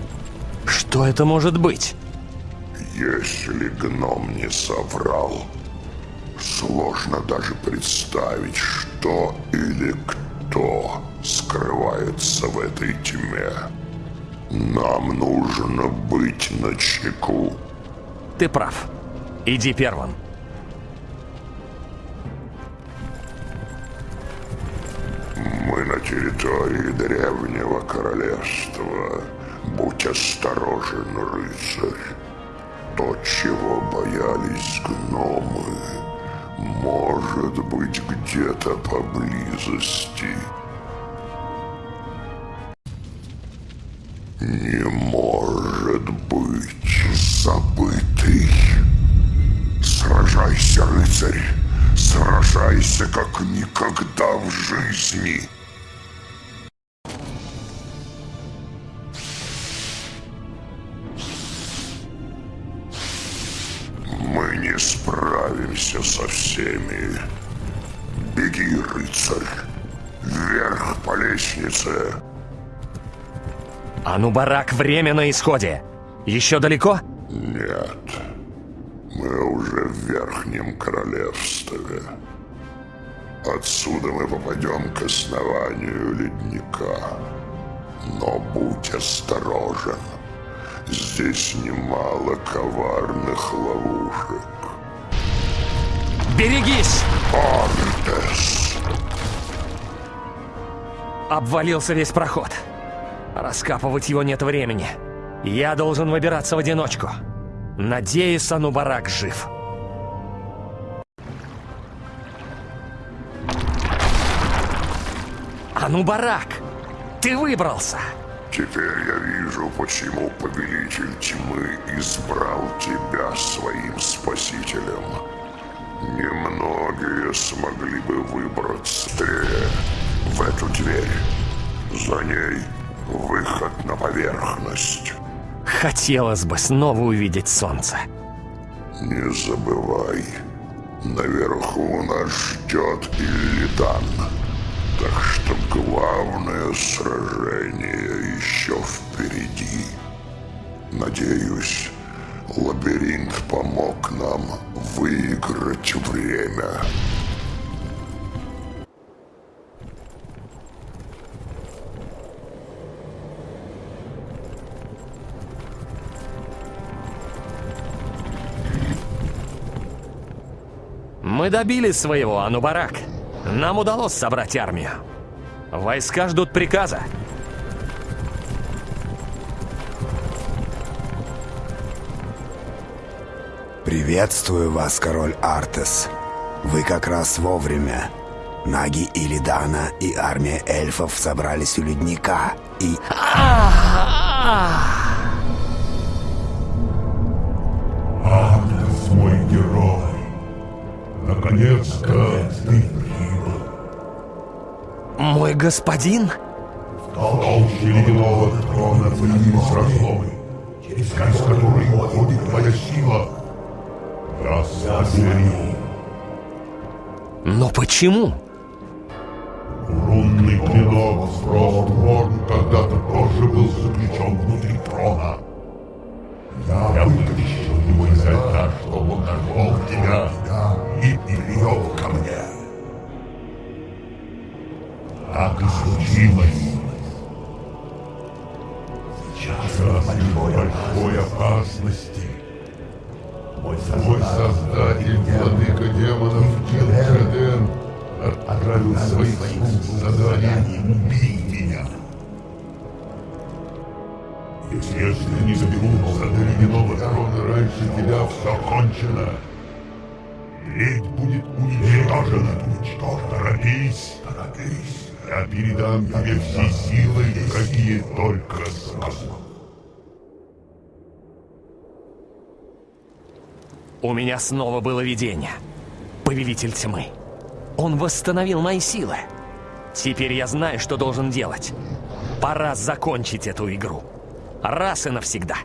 Speaker 8: Что это может быть?
Speaker 25: Если гном не соврал, сложно даже представить, что или кто скрывается в этой тьме. Нам нужно быть на чеку.
Speaker 8: Ты прав. Иди первым.
Speaker 25: Мы на территории древнего королевства. Будь осторожен, рыцарь. То, чего боялись гномы, может быть где-то поблизости. Не может быть забытый. Сражайся, рыцарь. Сражайся, как никогда в жизни. Со всеми. Беги, рыцарь. Вверх по лестнице.
Speaker 8: Анубарак, время на исходе. Еще далеко?
Speaker 25: Нет. Мы уже в Верхнем Королевстве. Отсюда мы попадем к основанию ледника. Но будь осторожен. Здесь немало коварных ловушек.
Speaker 8: Берегись!
Speaker 25: Артес!
Speaker 8: Обвалился весь проход. Раскапывать его нет времени. Я должен выбираться в одиночку. Надеюсь, Анубарак жив. Анубарак! Ты выбрался!
Speaker 25: Теперь я вижу, почему Повелитель Тьмы избрал тебя своим спасителем. Немногие смогли бы выбраться в эту дверь. За ней выход на поверхность.
Speaker 8: Хотелось бы снова увидеть солнце.
Speaker 25: Не забывай, наверху нас ждет Иллидан. Так что главное сражение еще впереди. Надеюсь, лабиринт помог нам выиграть время.
Speaker 8: Мы добились своего, Анубарак. Нам удалось собрать армию. Войска ждут приказа.
Speaker 21: Приветствую вас, король Артес. Вы как раз вовремя. Наги Илидана и армия эльфов собрались у ледника и...
Speaker 30: Артес, мой герой. Наконец-то ты прибыл.
Speaker 8: Мой господин?
Speaker 30: В толще ледяного трона появились разломы, через которые уходит твоя сила.
Speaker 8: Но почему?
Speaker 30: Рунный клинок Фростворн когда-то тоже был заключен внутри трона. Я вытащил его изо льда, чтобы он нашел тебя и привел ко мне. Так и случилось. Сейчас большой опасности. Мой создатель, владыка демонов Килхеден, отправил своих слуг с заданием убить меня. Если не доберутся до ледяного трона раньше тебя, все кончено. Ледь будет уничтожена. Торопись. Торопись. Я передам тебе все силы, какие только смогу.
Speaker 8: У меня снова было видение. Повелитель тьмы. Он восстановил мои силы. Теперь я знаю, что должен делать. Пора закончить эту игру. Раз и навсегда.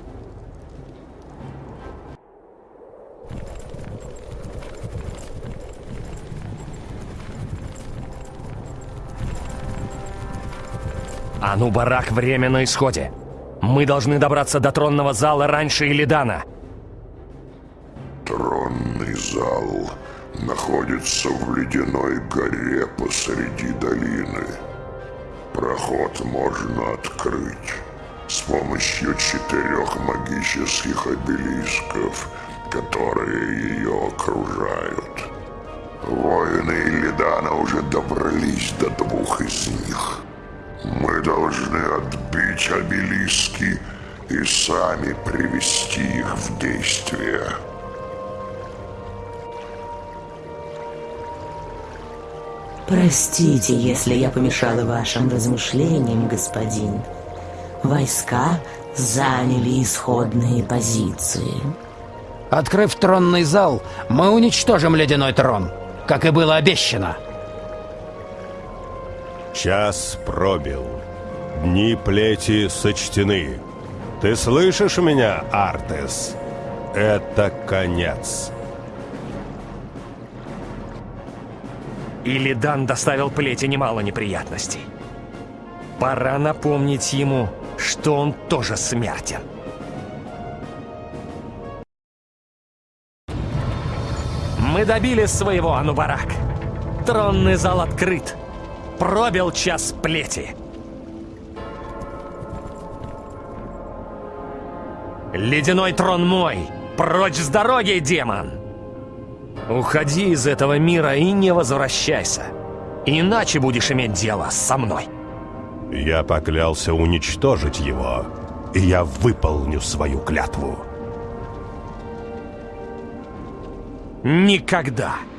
Speaker 8: А ну, барак, время на исходе. Мы должны добраться до тронного зала раньше Илидана.
Speaker 25: Тронный зал находится в ледяной горе посреди долины. Проход можно открыть с помощью четырех магических обелисков, которые ее окружают. Воины Илидана уже добрались до двух из них. Мы должны отбить обелиски и сами привести их в действие.
Speaker 37: Простите, если я помешала вашим размышлениям, господин. Войска заняли исходные позиции.
Speaker 34: Открыв тронный зал, мы уничтожим ледяной трон, как и было обещано.
Speaker 26: Час пробил. Дни плети сочтены. Ты слышишь меня, Артес? Это конец.
Speaker 8: Илидан доставил плети немало неприятностей. Пора напомнить ему, что он тоже смертен. Мы добились своего, Анубарак. Тронный зал открыт. Пробил час плети. Ледяной трон мой! Прочь с дороги, демон! Уходи из этого мира и не возвращайся. Иначе будешь иметь дело со мной.
Speaker 26: Я поклялся уничтожить его, и я выполню свою клятву.
Speaker 8: Никогда! должен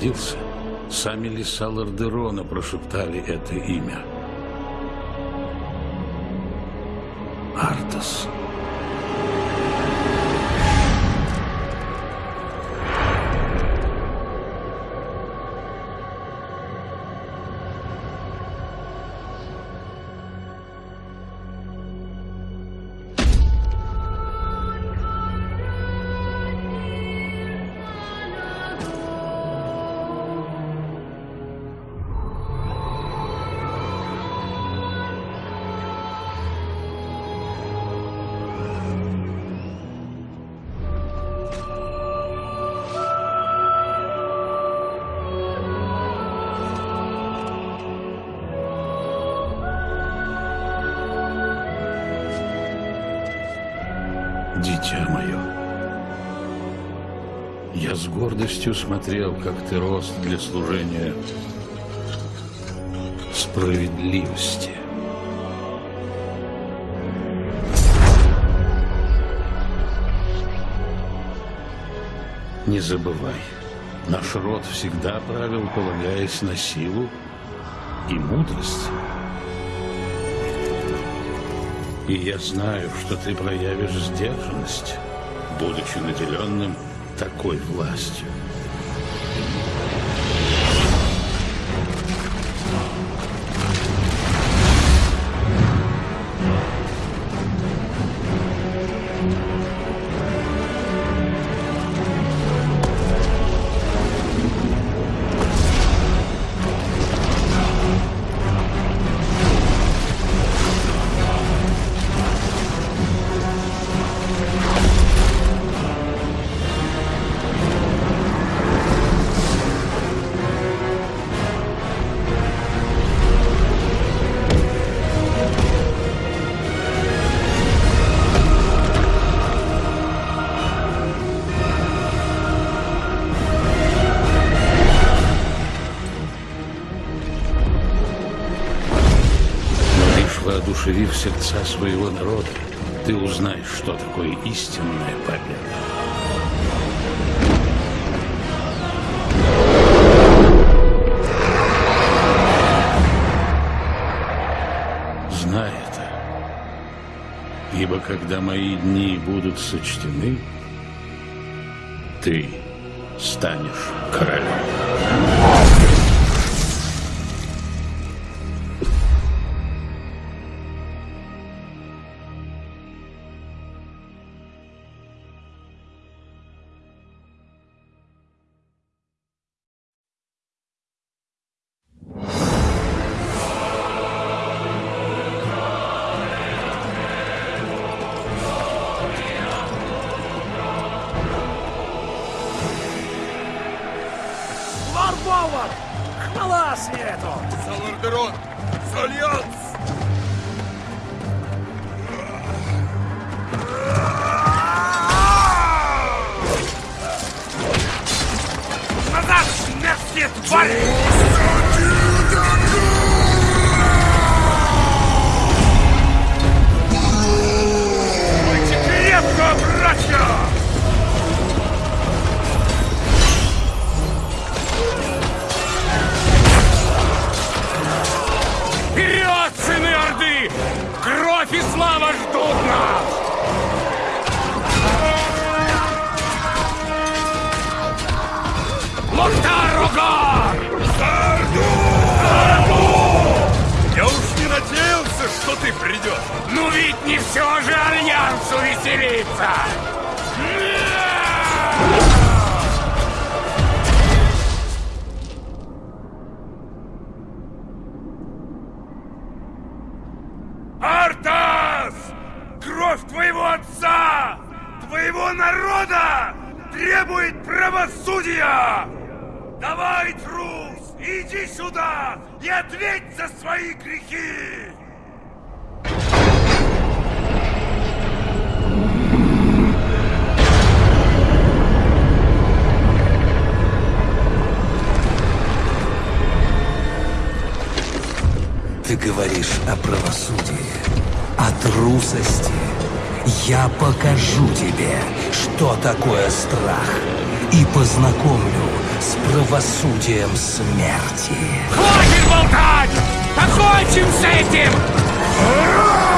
Speaker 38: родился, сами леса Лордерона прошептали это имя. Артас. Дитя гордостью смотрел, как ты рос для служения справедливости. Не забывай, наш род всегда правил, полагаясь на силу и мудрость. И я знаю, что ты проявишь сдержанность, будучи наделенным такой властью. Сердца своего народа, ты узнаешь, что такое истинная победа. Знай это, ибо когда мои дни будут сочтены, ты станешь королем.
Speaker 39: Веселиться!
Speaker 1: Артас! Кровь твоего отца! Твоего народа! Требует правосудия! Давай, трус, иди сюда и ответь за свои
Speaker 15: трусости. Я покажу тебе, что такое страх, и познакомлю с правосудием смерти.
Speaker 39: Хватит болтать! Покончим с этим!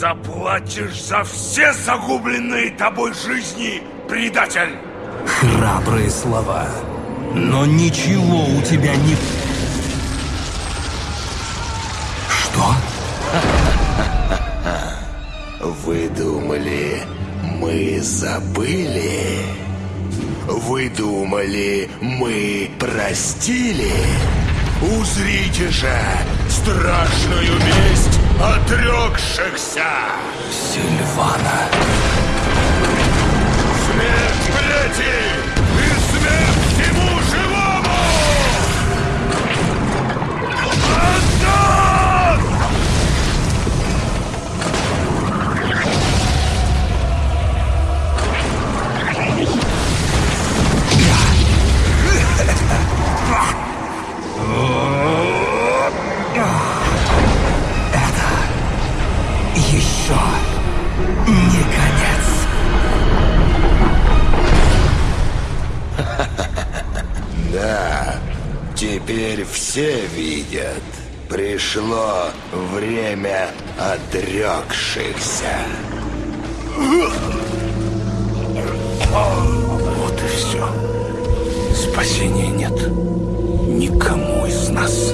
Speaker 1: Заплатишь за все загубленные тобой жизни, предатель!
Speaker 15: Храбрые слова, но ничего у тебя не... Что?
Speaker 40: Вы думали, мы забыли? Вы думали, мы простили? Узрите же страшную месть отрекшихся!
Speaker 15: Сильвана!
Speaker 1: Смерть плети и смерть всему живому! Антон!
Speaker 15: Еще не конец.
Speaker 40: Да, теперь все видят. Пришло время отрекшихся.
Speaker 38: Вот и все. Спасения нет. Никому из нас.